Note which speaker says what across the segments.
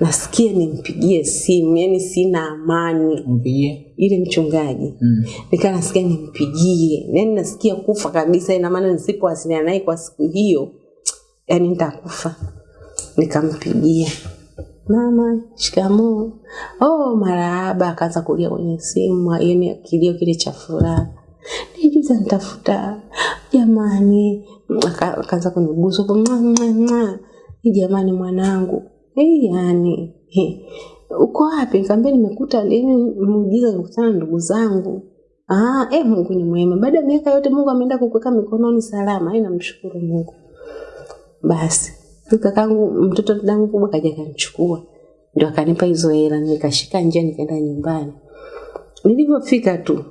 Speaker 1: nasikia nimpigie simu, yani sina amani.
Speaker 2: Mpigie.
Speaker 1: Ile mchungaji
Speaker 2: Mm.
Speaker 1: nikaa nasikia nimpigie, yani nasikia kufa kabisa, ina maana nisipowasiliana naye kwa siku hiyo, yani nitakufa. Nikampigia, mama, shikamoo. Oh, marahaba. Akaanza kulia kwenye simu, yani kilio kile cha furaha. Nijuza nitafuta jamani, Aka- akaanza mwa, jamani, mwanangu hey, yani he, uko wapi? Nikamwambia nimekuta lini muujiza, nimekutana na ndugu zangu. Ah, eh, Mungu ni mwema. Baada ya miaka yote Mungu ameenda kukuweka mikononi salama. Hai namshukuru Mungu. Basi kakangu mtoto dangu kubwa kaja kanichukua. ndio akanipa hizo hela, nikashika njia nikaenda nyumbani. Nilivyofika tu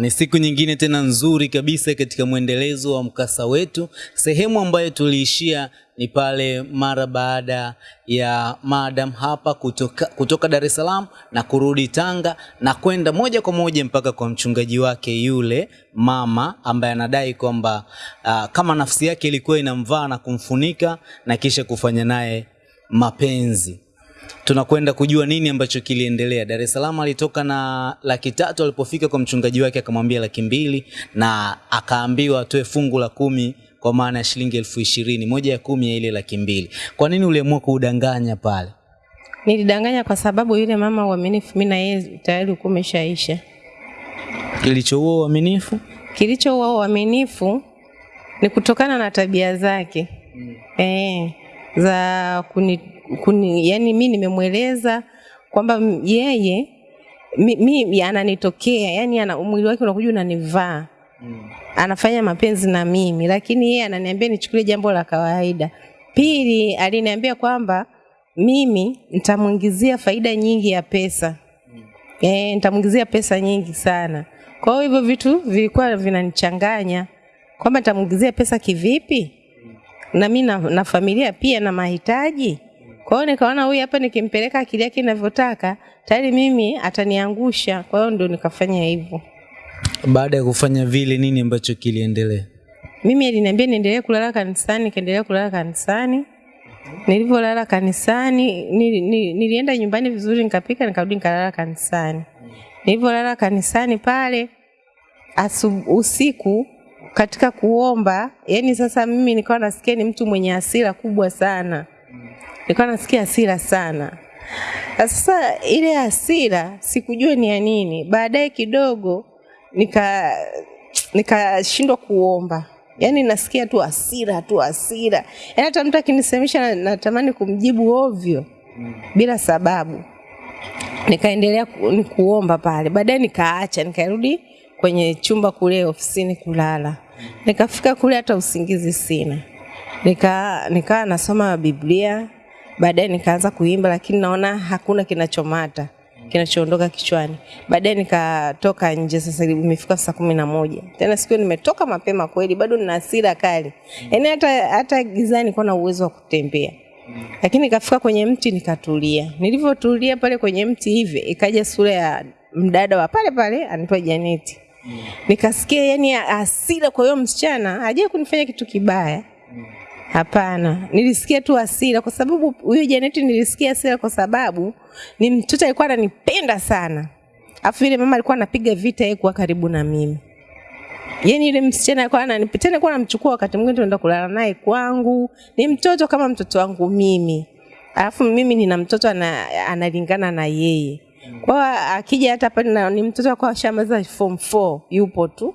Speaker 2: Ni siku nyingine tena nzuri kabisa katika mwendelezo wa mkasa wetu. Sehemu ambayo tuliishia ni pale mara baada ya madam hapa kutoka, kutoka Dar es Salaam na kurudi Tanga na kwenda moja kwa moja mpaka kwa mchungaji wake yule mama ambaye anadai kwamba uh, kama nafsi yake ilikuwa inamvaa na kumfunika na kisha kufanya naye mapenzi tunakwenda kujua nini ambacho kiliendelea. Dar es Salaam alitoka na laki tatu, alipofika kwa mchungaji wake akamwambia laki mbili na akaambiwa atoe fungu la kumi kwa maana ya shilingi elfu ishirini moja ya kumi ya ile laki mbili. Kwa nini uliamua kuudanganya pale?
Speaker 3: Nilidanganya kwa sababu yule mama uaminifu, mimi na yeye tayari ulikuwa umeshaisha.
Speaker 2: Kilichoua uaminifu?
Speaker 3: Kilichoua uaminifu ni kutokana na tabia zake mm. eh, za kuni, kuni, yani mi nimemweleza kwamba yeye mi, mi ananitokea yani ana, mwili wake unakuja unanivaa mm. anafanya mapenzi na mimi, lakini yeye ananiambia nichukulie jambo la kawaida. Pili, aliniambia kwamba mimi nitamwingizia faida nyingi ya pesa mm. eh, nitamwingizia pesa nyingi sana. Kwa hiyo hivyo vitu vilikuwa vinanichanganya kwamba nitamwingizia pesa kivipi, na mi na, na familia pia na mahitaji. Kwa hiyo nikaona huyu hapa nikimpeleka akili yake inavyotaka tayari mimi ataniangusha. Kwa hiyo ndio nikafanya hivyo.
Speaker 2: Baada ya kufanya vile, nini ambacho kiliendelea?
Speaker 3: Mimi aliniambia niendelee kulala kanisani, nikaendelea kulala kanisani. Nilivyolala kanisani, nili, nili, nilienda nyumbani vizuri, nikapika, nikarudi nikalala kanisani. Nilivyolala kanisani pale asu, usiku katika kuomba, yani sasa mimi nikawa nasikia ni mtu mwenye hasira kubwa sana, nikawa nasikia hasira sana. Sasa ile hasira sikujua ni ya nini. Baadaye kidogo nika nikashindwa kuomba, yaani nasikia tu hasira tu hasira, yaani hata mtu akinisemesha na- natamani kumjibu ovyo bila sababu. Nikaendelea ku, kuomba pale, baadaye nikaacha, nikarudi kwenye chumba kule ofisini kulala. Nikafika kule hata usingizi sina, nika nikaa nasoma Biblia, baadaye nikaanza kuimba, lakini naona hakuna kinachomata kinachoondoka kichwani. Baadaye nikatoka nje, sasa imefika saa kumi na moja tena siku nimetoka mapema kweli, bado nina hasira kali, yaani hata hata gizani nilikuwa na uwezo wa kutembea lakini nikafika kwenye mti nikatulia. Nilivyotulia pale kwenye mti hivi, ikaja sura ya mdada wa pale pale anaitwa Janeti. Nikasikia yani hasira kwa hiyo msichana, hajawahi kunifanya kitu kibaya. Hapana, nilisikia tu hasira kwa sababu huyo Janeti nilisikia hasira kwa sababu ni mtoto alikuwa ananipenda sana. Afu yule mama alikuwa anapiga vita yeye kuwa karibu na mimi. Yaani yule msichana alikuwa ananipenda, tena alikuwa anamchukua wakati mwingine tunaenda kulala naye kwangu. Ni mtoto kama mtoto wangu mimi. Alafu mimi nina mtoto ana, analingana na yeye. Kwa akija hata pale ni mtoto akawa shamaza form 4 yupo tu.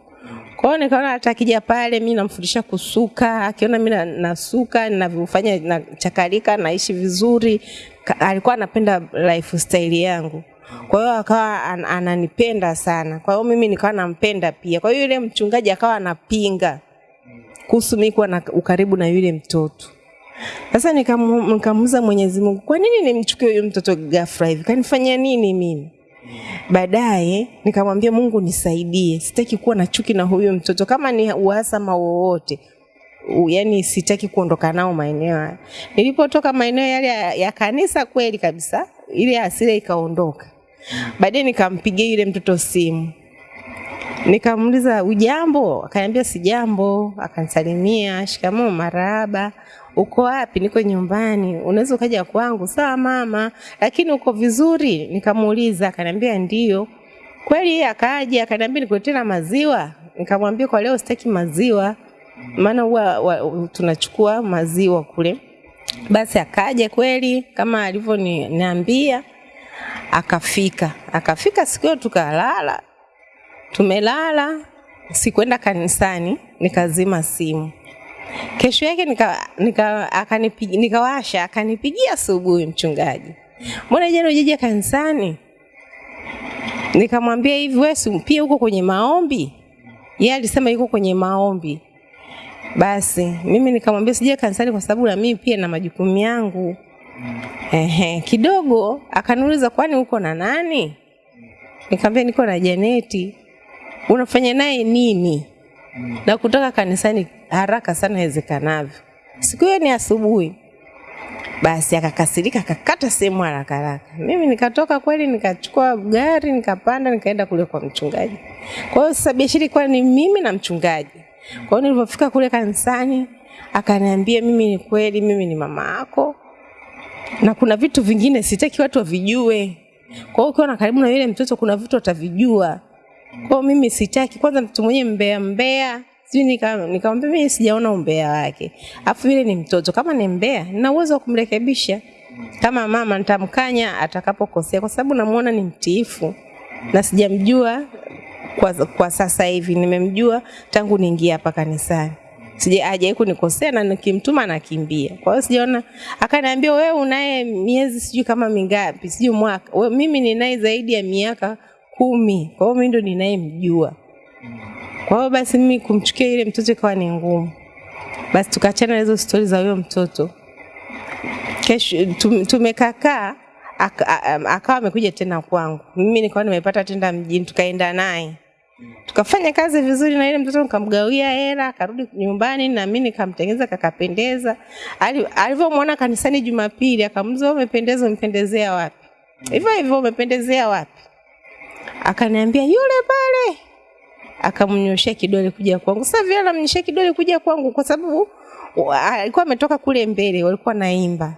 Speaker 3: Kwa hiyo nikaona hata akija pale mimi namfundisha kusuka, akiona mimi na- nasuka, ninavyofanya na chakalika, naishi vizuri. Ka- Alikuwa anapenda lifestyle yangu. Kwa hiyo akawa an, ananipenda sana. Kwa hiyo mimi nikawa nampenda pia. Kwa hiyo yule mchungaji akawa anapinga kuhusu mimi kuwa na ukaribu na yule mtoto. Sasa nikamuuza Mwenyezi Mungu, kwa nini nimchukie huyu mtoto ghafla hivi? Kanifanyia nini mimi? Baadaye nikamwambia Mungu nisaidie, sitaki kuwa na chuki na huyu mtoto, kama ni uhasama wowote yaani yani sitaki kuondoka nao maeneo haya. Nilipotoka maeneo yale ya, ya kanisa kweli kabisa, ile hasira ikaondoka. Baadaye nikampigia yule mtoto simu, Nikamuuliza ujambo, akaniambia sijambo, akanisalimia, shikamoo, marahaba. Uko wapi? Niko nyumbani. Unaweza ukaja kwangu? Sawa mama, lakini uko vizuri? Nikamuuliza, akaniambia ndio. Kweli yeye akaja, akaniambia nikuletee na maziwa. Nikamwambia kwa leo sitaki maziwa, maana huwa tunachukua maziwa kule. Basi akaja kweli kama alivyoniambia, akafika. Akafika siku hiyo tukalala, tumelala, sikwenda kanisani, nikazima simu. Kesho yake nika, nika, nikawasha akanipigia asubuhi mchungaji, mbona jana hujaja kanisani? Nikamwambia hivi, wewe pia uko kwenye maombi? Yeye alisema yuko kwenye maombi. Basi mimi nikamwambia sija kanisani kwa sababu na mimi pia na majukumu yangu. Ehe, kidogo akaniuliza kwani uko na nani? Nikamwambia niko na Janeti. Unafanya naye nini? Na kutoka kanisani haraka sana iwezekanavyo. Siku hiyo ni asubuhi. Basi akakasirika akakata sehemu haraka haraka. Mimi nikatoka kweli, nikachukua gari nikapanda, nikaenda kule kwa mchungaji. Kwa hiyo sasa biashara ilikuwa ni mimi na mchungaji. Kwa hiyo nilipofika kule kanisani, akaniambia mimi ni kweli, mimi ni mama yako na kuna vitu vingine sitaki watu wavijue. Kwa hiyo ukiona karibu na yule mtoto, kuna vitu watavijua. Kwa hiyo mimi sitaki, kwanza mtu mwenye mbea mbea sijui nika- nikamwambia mimi sijaona umbea wake, alafu yule ni mtoto, kama ni mbea nina uwezo wa kumrekebisha. Kama mama, nitamkanya atakapokosea, kwa sababu namuona ni mtiifu. Na sijamjua kwa, kwa sasa hivi, nimemjua tangu niingia hapa kanisani. Sija hajawahi kunikosea na nikimtuma anakimbia. Kwa hiyo sijaona, akaniambia wewe unaye miezi sijui kama mingapi, sijui mwaka. Mimi ninaye zaidi ya miaka kumi, kwa hiyo mimi ndo ninayemjua. Kwa hiyo basi mimi kumchukia ile mtoto ikawa ni ngumu. Basi tukaachana na hizo stori za huyo mtoto. Kesho tum- tumekakaa akawa amekuja tena kwangu, mimi nikawa nimepata tenda mjini, tukaenda naye. Tukafanya kazi vizuri na ile mtoto nikamgawia hela akarudi nyumbani na mimi nikamtengeneza kakapendeza. Alivyomwona kanisani jumapili akamuza, "Wewe umependeza umpendezea wapi? Hivyo hivyo umependezea wapi? Akaniambia yule pale akamnyoshea kidole kuja kwangu sasa vile anamnyoshea kidole kuja kwangu kwa sababu wa- alikuwa ametoka kule mbele walikuwa naimba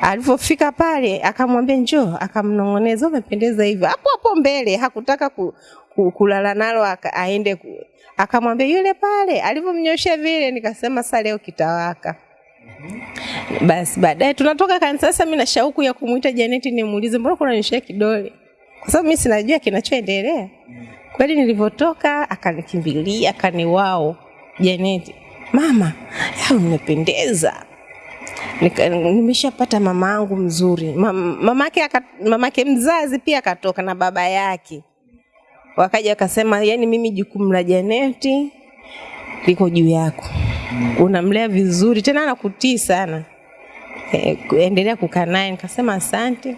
Speaker 3: alivyofika pale akamwambia njoo, akamnong'oneza umependeza hivyo. Hapo hapo mbele hakutaka ku, ku, kulala nalo aende ku, akamwambia yule pale. Alivyomnyoshea vile, nikasema sasa leo kitawaka. Basi baadaye tunatoka kanisa. Sasa mimi na shauku ya kumuita Janeti nimuulize, mbona kunanyoshea kidole, kwa sababu mimi sinajua kinachoendelea. Kweli nilivyotoka akanikimbilia, akaniwao Janeti, mama, ya nimependeza, nimeshapata mama yangu mzuri. Mam- mamake mama mamake mzazi pia akatoka na baba yake. Wakaja wakasema yani mimi jukumu la janeti liko juu yako. Unamlea vizuri tena anakutii sana. E, endelea kukaa naye. Nikasema asante.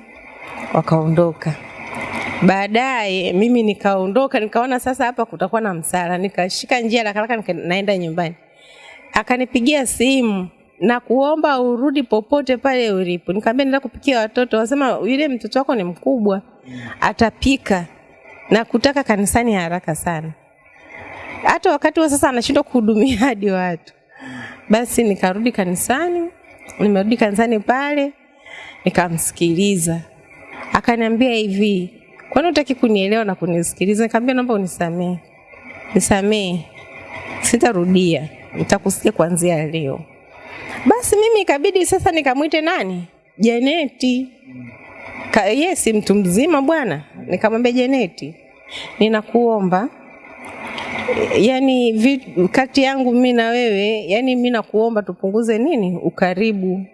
Speaker 3: Wakaondoka baadaye mimi nikaondoka nikaona sasa hapa kutakuwa na msala nikashika njia haraka nika, naenda nyumbani akanipigia simu na kuomba urudi popote pale ulipo. Nikamwambia nenda kupikia watoto, wasema yule mtoto wako ni mkubwa, atapika na kutaka kanisani haraka sana. Hata wakati huo sasa anashindwa kuhudumia hadi watu. Basi nikarudi kanisani, nimerudi kanisani pale nikamsikiliza, akaniambia hivi, kwani utaki kunielewa na kunisikiliza? Nikamwambia naomba unisamehe, nisamehe, sitarudia, nitakusikia kuanzia leo. Basi mimi ikabidi sasa nikamwite nani? Janeti. Ka, yes, mtu mzima bwana. Nikamwambia Janeti, ninakuomba yani kati yangu mimi na wewe, yani mimi nakuomba tupunguze nini ukaribu.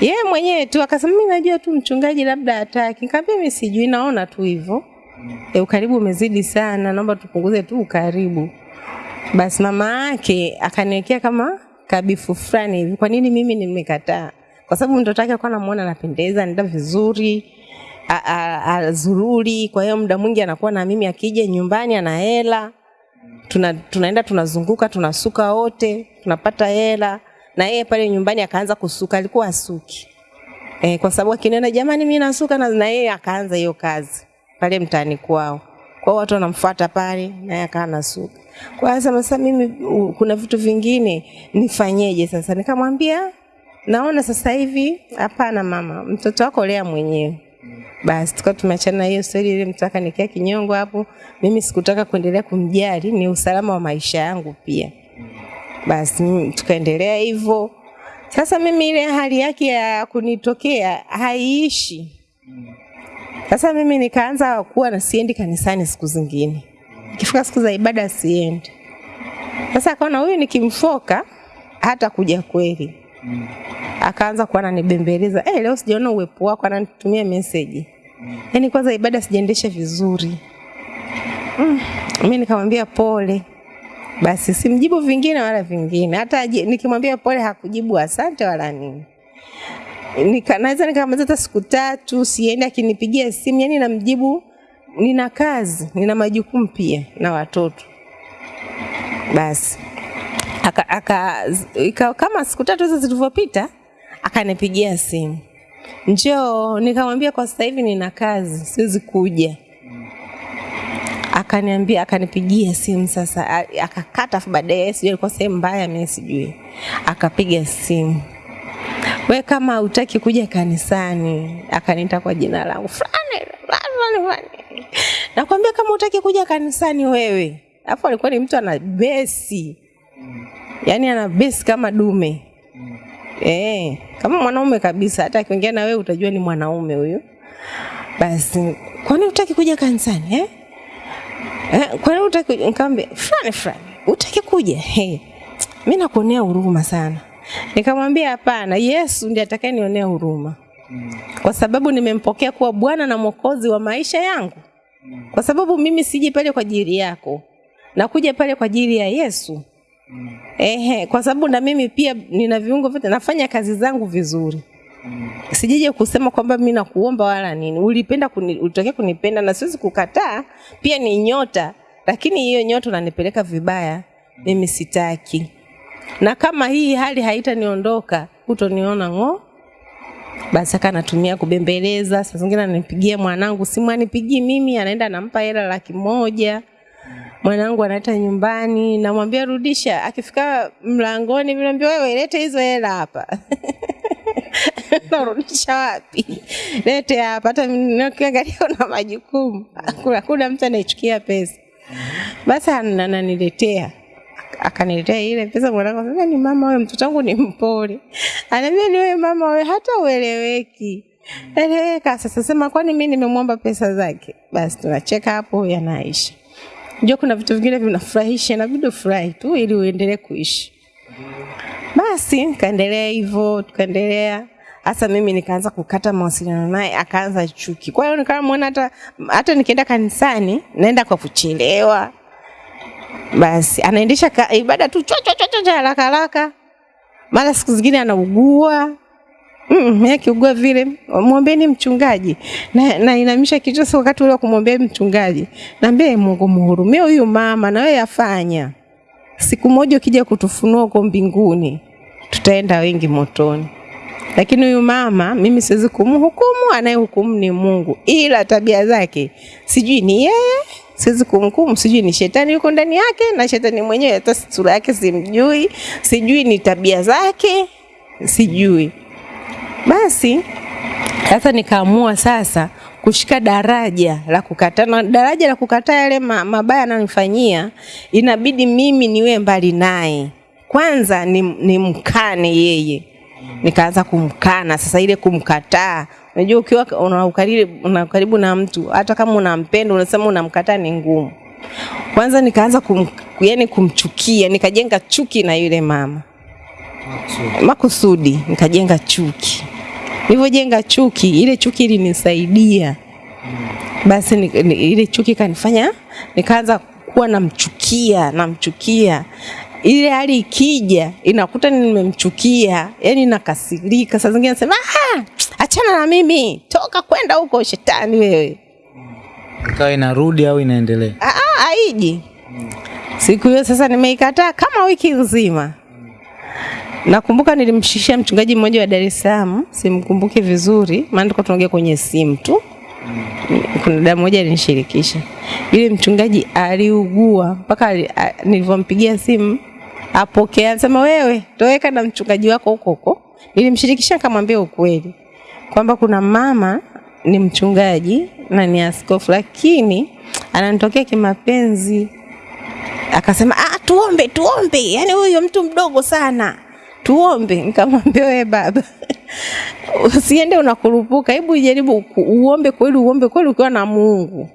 Speaker 3: Yeye mwenyewe tu akasema mimi najua tu mchungaji labda hataki. Nikamwambia mimi sijui, naona tu hivyo. E, ukaribu umezidi sana, naomba tupunguze tu ukaribu. Basi mama yake akaniwekea kama kabifu fulani hivi. Kwa nini mimi nimekataa? Kwa sababu mtoto wake alikuwa anamuona anapendeza, anaenda vizuri, azururi. Kwa hiyo muda mwingi anakuwa na mimi, akija nyumbani ana hela, tuna, tunaenda tunazunguka, tunasuka wote, tunapata hela. Na yeye pale nyumbani akaanza kusuka, alikuwa asuki e, kwa sababu akinena jamani, mimi nasuka, na na yeye akaanza hiyo kazi pale mtaani kwao. kwa watu wanamfuata pale, naye akawa nasuka. Kwa hiyo sasa mimi kuna vitu vingine nifanyeje sasa? Nikamwambia naona sasa hivi hapana mama, mtoto wako lea mwenyewe. Basi tukawa tumeachana na hiyo stori ile, mtaka nikia kinyongo hapo. Mimi sikutaka kuendelea kumjali, ni usalama wa maisha yangu pia. Basi tukaendelea hivyo. Sasa mimi ile hali yake ya kunitokea haiishi. Sasa mimi nikaanza kuwa na siendi kanisani siku zingine, ikifika siku za ibada siendi. Sasa akaona huyu nikimfoka hata kuja kweli akaanza kuwa ananibembeleza eh, leo sijaona uwepo wako, ananitumia meseji yaani kwanza ibada sijaendesha vizuri mm. Mimi nikamwambia pole, basi simjibu vingine wala vingine, hata nikimwambia pole hakujibu asante wala nini. Nika, naweza nikamaliza hata siku tatu siendi, akinipigia simu yani namjibu nina kazi, nina majukumu pia na watoto. Basi aka, aka, ika, kama siku tatu hizo zilivyopita akanipigia simu njoo, nikamwambia kwa sasa hivi nina kazi, siwezi kuja. Akaniambia, akanipigia simu sasa, akakata, afu baadaye sijui alikuwa sehemu mbaya, mimi sijui, akapiga simu we kama utaki kuja kanisani, akaniita kwa jina langu fulani fulani fulani, nakwambia kama utaki kuja kanisani wewe. afu alikuwa ni mtu ana besi, yani ana besi kama dume eh, kama mwanaume kabisa. Hata akiongea na wewe utajua ni mwanaume huyu. Basi kwani utaki kuja kanisani eh? Eh, nini utaki? Nikamwambia fulani fulani, utaki kuja? Hey, mimi nakuonea huruma sana. Nikamwambia hapana, Yesu ndiye atakayenionea huruma kwa sababu nimempokea kuwa Bwana na Mwokozi wa maisha yangu, kwa sababu mimi siji pale kwa ajili yako, nakuja pale kwa ajili ya Yesu. Ehe, kwa sababu na mimi pia nina viungo vyote, nafanya kazi zangu vizuri. Sijije kusema kwamba mi nakuomba wala nini. Ulipenda kuni, ulitokea kunipenda na siwezi kukataa, pia ni nyota, lakini hiyo nyota unanipeleka vibaya, mimi sitaki. Na kama hii hali haitaniondoka, utoniona ng'o. Basi aka kubembeleza, saa zingine ananipigia mwanangu simu, anipigii mimi, anaenda anampa hela laki moja mwanangu anaita nyumbani, namwambia rudisha. Akifika mlangoni, mnaambia naambia wewe, lete hizo hela hapa. narudisha wapi? Lete hapa. Hata nikiangalia una majukumu, kuna kuna mtu anaichukia pesa. Basi ananiletea akaniletea ile pesa. Mwanangu anasema ni mama wewe, mtoto wangu ni mpole. Anaambia ni wewe mama wewe, hata ueleweki eleweka. Sasa sema kwani mimi nimemwomba pesa zake? Basi tunacheka hapo, yanaisha. Unajua kuna vitu vingine vinafurahisha, inabidi ufurahi tu ili uendelee kuishi. Basi kaendelea hivyo, tukaendelea hasa mimi nikaanza kukata mawasiliano naye, akaanza chuki. Kwa hiyo nikawa muona hata hata nikienda kanisani naenda kwa kuchelewa. Basi anaendesha ibada tu cho cho haraka haraka, mara siku zingine anaugua Mm, akiugua vile mwombeni mchungaji na, na inamisha kichwa sasa wakati ule wa kumwombea mchungaji. Naambia "Ee Mungu mhurumie huyu mama na wewe yafanya. Siku moja ukija kutufunua huko mbinguni tutaenda wengi motoni. Lakini huyu mama mimi siwezi kumhukumu, anayehukumu ni Mungu. Ila tabia zake sijui ni yeye, siwezi kumhukumu, sijui ni shetani yuko ndani yake na shetani mwenyewe hata sura yake simjui, sijui ni tabia zake, sijui. Basi sasa nikaamua sasa kushika daraja la kukataa, na daraja la kukataa yale mabaya ananifanyia, inabidi mimi niwe mbali naye kwanza, ni, ni mkane yeye. Nikaanza kumkana sasa, ile kumkataa. Unajua, ukiwa una ukaribu, na mtu, hata kama unampenda, unasema unamkataa, ni ngumu. Kwanza nikaanza kum, yani kumchukia, nikajenga chuki na yule mama makusudi nikajenga chuki. Nilivyojenga chuki, ile chuki ilinisaidia basi ni, ni, ile chuki kanifanya nikaanza kuwa namchukia namchukia. Ile hali ikija inakuta nimemchukia, yani nakasirika. Saa zingine nasema ah, achana na mimi, toka kwenda huko, shetani wewe.
Speaker 2: ikawa inarudi au inaendelea?
Speaker 3: Ah, ah, haiji. Siku hiyo sasa nimeikataa kama wiki nzima. Nakumbuka nilimshishia mchungaji mmoja wa Dar es Salaam, simkumbuki vizuri, maana tulikuwa tunaongea kwenye simu tu. kuna dada mmoja alinishirikisha. Yule mchungaji aliugua mpaka ali- nilivyompigia simu apokea, anasema wewe toweka na mchungaji wako huko huko. Nilimshirikisha nikamwambia ukweli kwamba kuna mama ni mchungaji na ni askofu, lakini ananitokea kimapenzi. Akasema ah, tuombe tuombe, yani huyo mtu mdogo sana, tuombe. Nikamwambia wewe baba usiende unakurupuka, hebu jaribu uombe kweli, uombe kweli ukiwa na Mungu.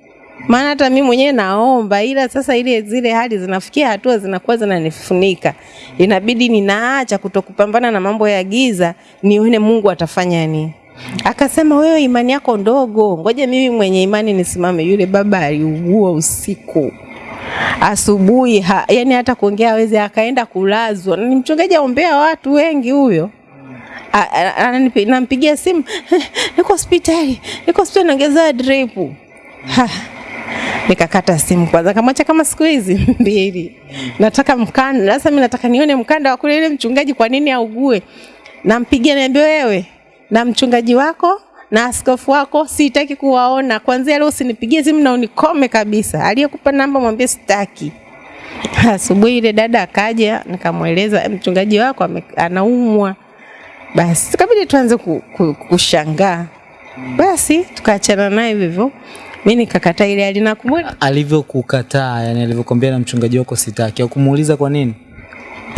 Speaker 3: Maana hata mimi mwenyewe naomba, ila sasa ile zile hali zinafikia hatua zinakuwa zinanifunika, inabidi ninaacha kutokupambana na mambo ya giza, nione Mungu atafanya nini. Akasema wewe imani yako ndogo, ngoja mimi mwenye imani nisimame. Yule baba aliugua usiku asubuhi ha, yani hata kuongea aweze akaenda kulazwa. Ni mchungaji aombea watu wengi huyo. Nampigia simu niko hospitali, niko hospitali naongezea drip. Nikakata simu kwanza, kamwacha kama siku hizi mbili, nataka mkanda sasa. Mimi nataka nione mkanda wa kule ile mchungaji, kwa nini augue? Nampigia niambie, wewe na mchungaji wako na askofu wako sitaki kuwaona, kwanzia leo usinipigie simu na unikome kabisa. Aliyekupa namba mwambie sitaki. Asubuhi ile dada akaja, nikamweleza mchungaji wako anaumwa. Basi tukabidi tuanze ku, ku, kushangaa. Basi tukaachana naye hivyo. Mimi nikakataa ile alinakumbuka.
Speaker 2: Alivyokukataa, yani alivyokwambia na mchungaji wako sitaki, au kumuuliza kwa nini?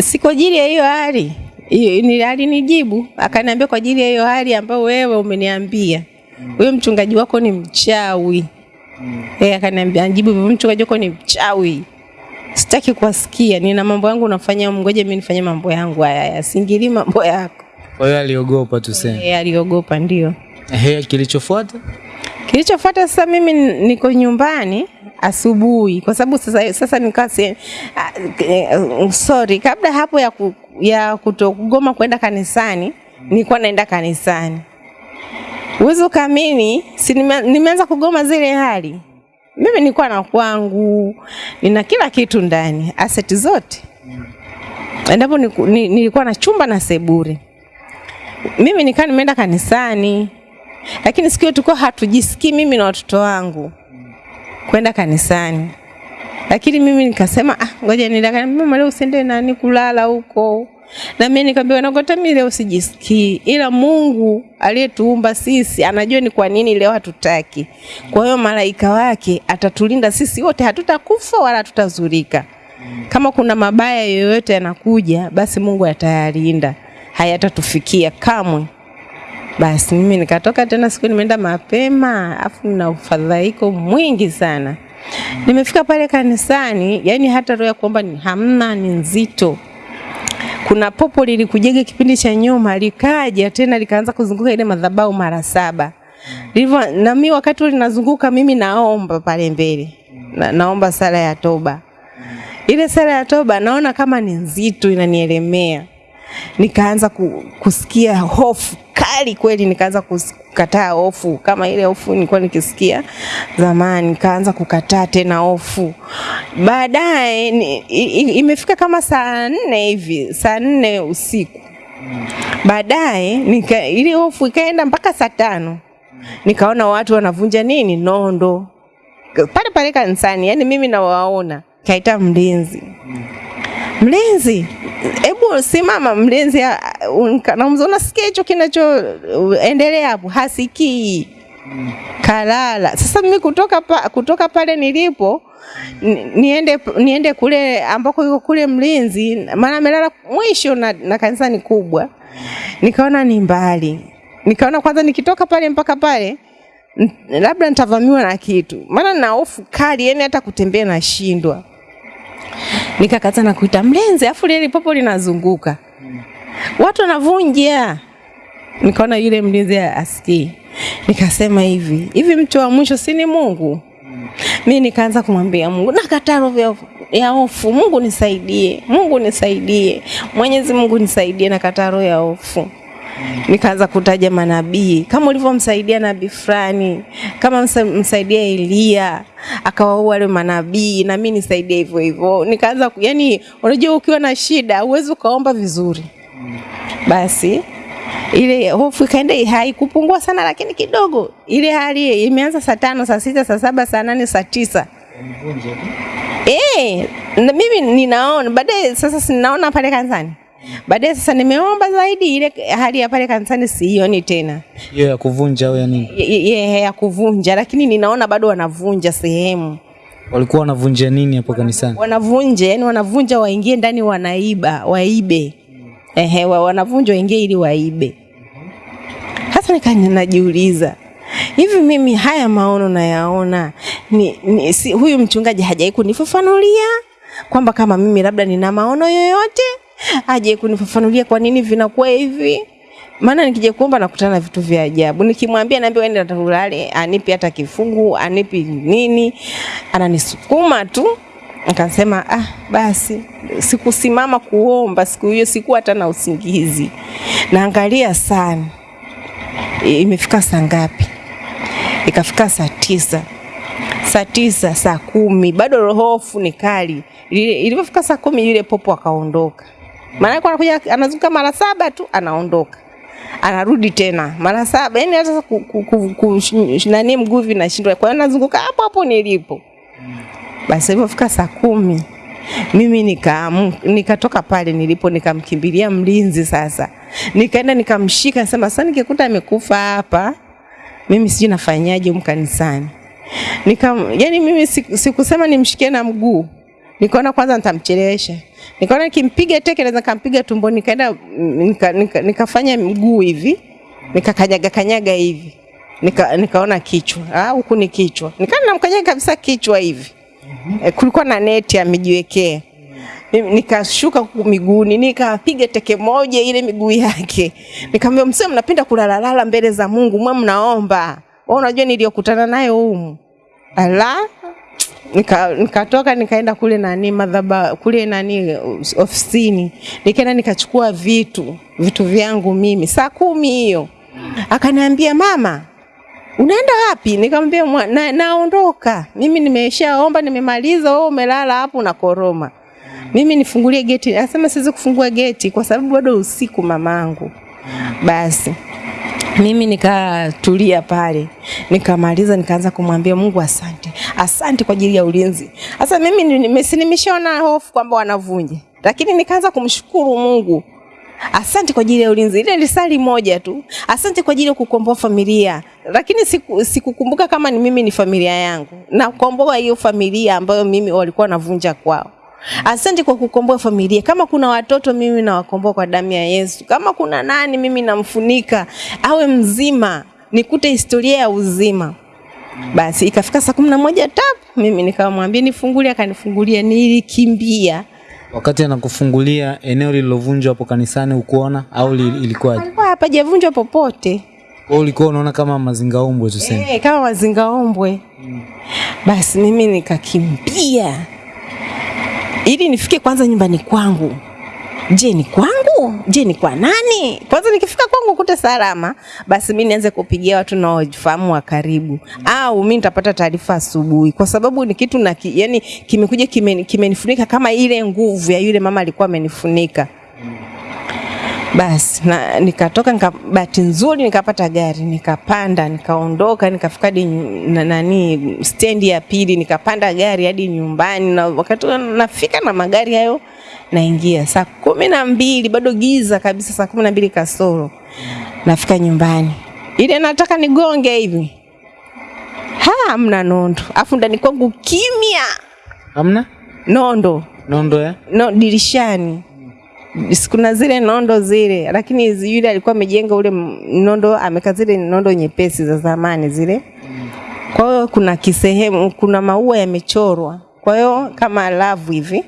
Speaker 3: si kwa ajili ya hiyo hali ni alinijibu akaniambia kwa ajili ya hiyo hali ambayo wewe umeniambia. Huyo mchungaji wako ni mchawi. Mm. eh akaniambia anijibu hivyo mchungaji wako ni mchawi. Sitaki kuwasikia nina mambo yangu nafanya ngoja mimi nifanye mambo yangu haya yasingili mambo yako.
Speaker 2: Kwa hiyo aliogopa tuseme.
Speaker 3: eh aliogopa ndio.
Speaker 2: Ehe, kilichofuata?
Speaker 3: Kilichofuata sasa, mimi niko nyumbani asubuhi, kwa sababu sasa sasa nikasi uh, sorry, kabla hapo ya, ku, ya kutogoma kwenda kanisani, nilikuwa naenda kanisani. Uwezo kamini si nimeanza kugoma zile hali. Mimi nilikuwa na kwangu, nina kila kitu ndani, aseti zote. Endapo nilikuwa na chumba na sebure. Mimi nikaa nimeenda kanisani, lakini siku hiyo tulikuwa hatujisikii mimi na watoto wangu kwenda kanisani, lakini mimi nikasema ah, ngoja niende. Mama leo usiende nani kulala huko, na mimi nikamwambia nagota, mimi leo sijisikii, ila Mungu aliyetuumba sisi anajua ni kwa nini leo hatutaki. Kwa hiyo malaika wake atatulinda sisi wote, hatutakufa wala hatutazurika. Kama kuna mabaya yoyote yanakuja, basi Mungu atayalinda, hayatatufikia kamwe. Basi mimi nikatoka tena siku nimeenda mapema, afu na ufadhaiko mwingi sana. Nimefika pale kanisani, yani hata roho ya kuomba ni hamna, ni nzito. Kuna popo lilikujega kipindi cha nyuma, likaja tena likaanza kuzunguka ile madhabahu mara saba. Ndivyo na mimi wakati linazunguka mimi naomba pale mbele. Na, naomba sala ya toba. Ile sala ya toba naona kama ni nzito inanielemea nikaanza ku, kusikia hofu kali kweli, nikaanza kukataa hofu. Kama ile hofu nilikuwa nikisikia zamani, nikaanza kukataa tena hofu. Baadaye imefika kama saa nne hivi, saa nne usiku. Baadaye ile hofu ikaenda mpaka saa tano, nikaona watu wanavunja nini? Nondo. Pale pale kanisani, yani mimi nawaona, kaita mlinzi. Mlinzi hebu simama mlinzi namzona unasikia hicho kinachoendelea hapo hasikii kalala. Sasa mimi kutoka pa, kutoka pale nilipo niende niende kule ambako yuko kule mlinzi maana amelala mwisho na, na kanisa ni kubwa. Nikaona ni mbali. Nikaona kwanza nikitoka pale mpaka pale labda nitavamiwa na kitu. Maana na hofu kali yani hata kutembea nashindwa nikakaza na kuita mlinzi, afu lile popo linazunguka, watu wanavunja. Nikaona yule mlinzi asikii, nikasema hivi hivi, mtu wa mwisho si ni Mungu? Mi nikaanza kumwambia Mungu, nakataa roho ya- hofu, Mungu nisaidie, Mungu nisaidie, Mwenyezi Mungu nisaidie, nakataa roho ya hofu nikaanza kutaja manabii kama ulivyomsaidia nabii fulani, kama msa- msaidia Elia akawaua wale manabii, na mimi nisaidie hivyo hivyo. Nikaanza yani, unajua ukiwa na shida huwezi ukaomba vizuri. Basi ile hofu ikaenda haikupungua sana, lakini kidogo. Ile hali imeanza saa tano, saa sita, saa saba, saa nane, saa tisa. Eh, mimi ninaona baadaye sasa sinaona pale kanisani. Baadaye sasa nimeomba zaidi ile hali ya pale kanisani siioni tena.
Speaker 2: hiyo ya kuvunja au ya nini
Speaker 3: Ye- ya kuvunja lakini ninaona bado wanavunja sehemu.
Speaker 2: walikuwa wanavunja nini hapo kanisani
Speaker 3: Wanavunja, yani wanavunja waingie ndani wanaiba, waibe. Ehe, wa- wanavunja waingie ili waibe. Hasa nikaanza najiuliza hivi mimi haya maono nayaona ni, ni, si, huyu mchungaji hajai kunifafanulia kwamba kama mimi labda nina maono yoyote, hajai kunifafanulia kwa nini vinakuwa hivi. Maana nikija kuomba nakutana na vitu vya ajabu. Nikimwambia naambia waende atakulale, anipi hata kifungu, anipi nini, ananisukuma tu. Nikasema ah, basi sikusimama kuomba siku hiyo, sikuwa hata na usingizi. Naangalia sana imefika saa ngapi? Ikafika saa tisa, saa tisa, saa kumi, bado rohofu ni kali. Ilivyofika saa kumi yule popo akaondoka, maana anakuja anazunguka mara saba tu anaondoka. Anarudi tena mara saba, yani hata ku, ku, ku, ku, nani mguu vinashindwa, kwa hiyo nazunguka hapo hapo nilipo. Basi ilipofika saa kumi mimi nika nikatoka pale nilipo nikamkimbilia mlinzi sasa, nikaenda nikamshika, nasema sasa nikikuta amekufa hapa mimi sijui nafanyaje huko kanisani. Nika, yani mimi siku- sikusema nimshikie na mguu, nikaona kwanza nitamchelewesha, nikaona nikimpiga teke naweza kampiga tumboni, nikaenda nika, nika, nikafanya mguu hivi nikakanyaga kanyaga hivi nika, nikaona kichwa. Ah, huku ni kichwa, nikaenda namkanyaga kabisa kichwa hivi. Eh, kulikuwa na neti amejiwekea. Nikashuka huku miguuni nikapiga teke moja ile miguu yake, nikamwambia msio, mnapenda kulalalala mbele za Mungu, mwa mnaomba. Wewe unajua niliyokutana nayo humu. Ala, nika nikatoka nikaenda kule nani madhaba kule nani ofisini, nikaenda nikachukua vitu vitu vyangu mimi saa kumi hiyo. Akaniambia mama, unaenda wapi? Nikamwambia na, naondoka mimi, nimeshaomba nimemaliza, wewe umelala hapo na koroma Mimi nifungulie geti. asema siwezi kufungua geti kwa sababu bado usiku mamangu. Basi mimi nikatulia pale, nikamaliza, nikaanza kumwambia Mungu asante, asante kwa ajili ya ulinzi. Sasa mimi ni- nimeshaona hofu kwamba wanavunja, lakini nikaanza kumshukuru Mungu Asante kwa ajili ya ulinzi. Ile lisali moja tu. Asante kwa ajili ya kukomboa familia. Lakini siku- sikukumbuka kama ni mimi ni familia yangu. nakomboa hiyo familia ambayo mimi walikuwa wanavunja kwao. Asante kwa kukomboa familia. Kama kuna watoto mimi nawakomboa kwa damu ya Yesu. Kama kuna nani mimi namfunika awe mzima, nikute historia ya uzima. Basi ikafika saa kumi na moja tap, mimi nikamwambia nifungulie, akanifungulia. Nilikimbia
Speaker 2: wakati anakufungulia eneo lililovunjwa hapo kanisani ukuona au li, ilikuwaje
Speaker 3: alikuwa hapajavunjwa popote.
Speaker 2: Wewe ulikuwa unaona kama mazingaombwe tuseme
Speaker 3: Eh, kama mazingaombwe. Basi mimi nikakimbia ili nifike kwanza nyumbani kwangu. Je, ni kwangu? Je, ni kwa nani? Kwanza nikifika kwangu kute salama, basi mi nianze kupigia watu naofahamu wa karibu, au mi nitapata taarifa asubuhi, kwa sababu ni kitu na ki, yani kimekuja kimenifunika kime kama ile nguvu ya yule mama alikuwa amenifunika. Basi na nikatoka nika, bahati nzuri nikapata gari nikapanda nikaondoka nikafika hadi na, nani stendi ya pili nikapanda gari hadi nyumbani na wakati nafika na magari hayo naingia. Saa kumi na mbili bado giza kabisa saa kumi na mbili kasoro nafika nyumbani. Ile nataka nigonge hivi. Ha hamna nondo. Afu ndani kwangu kimya.
Speaker 2: Amna
Speaker 3: nondo.
Speaker 2: Nondo ya
Speaker 3: no, dirishani kuna zile nondo zile, lakini yule alikuwa amejenga ule nondo, ameka zile nondo nyepesi za zamani zile. Kwa hiyo kuna kisehemu, kuna maua yamechorwa, kwa hiyo kama love hivi.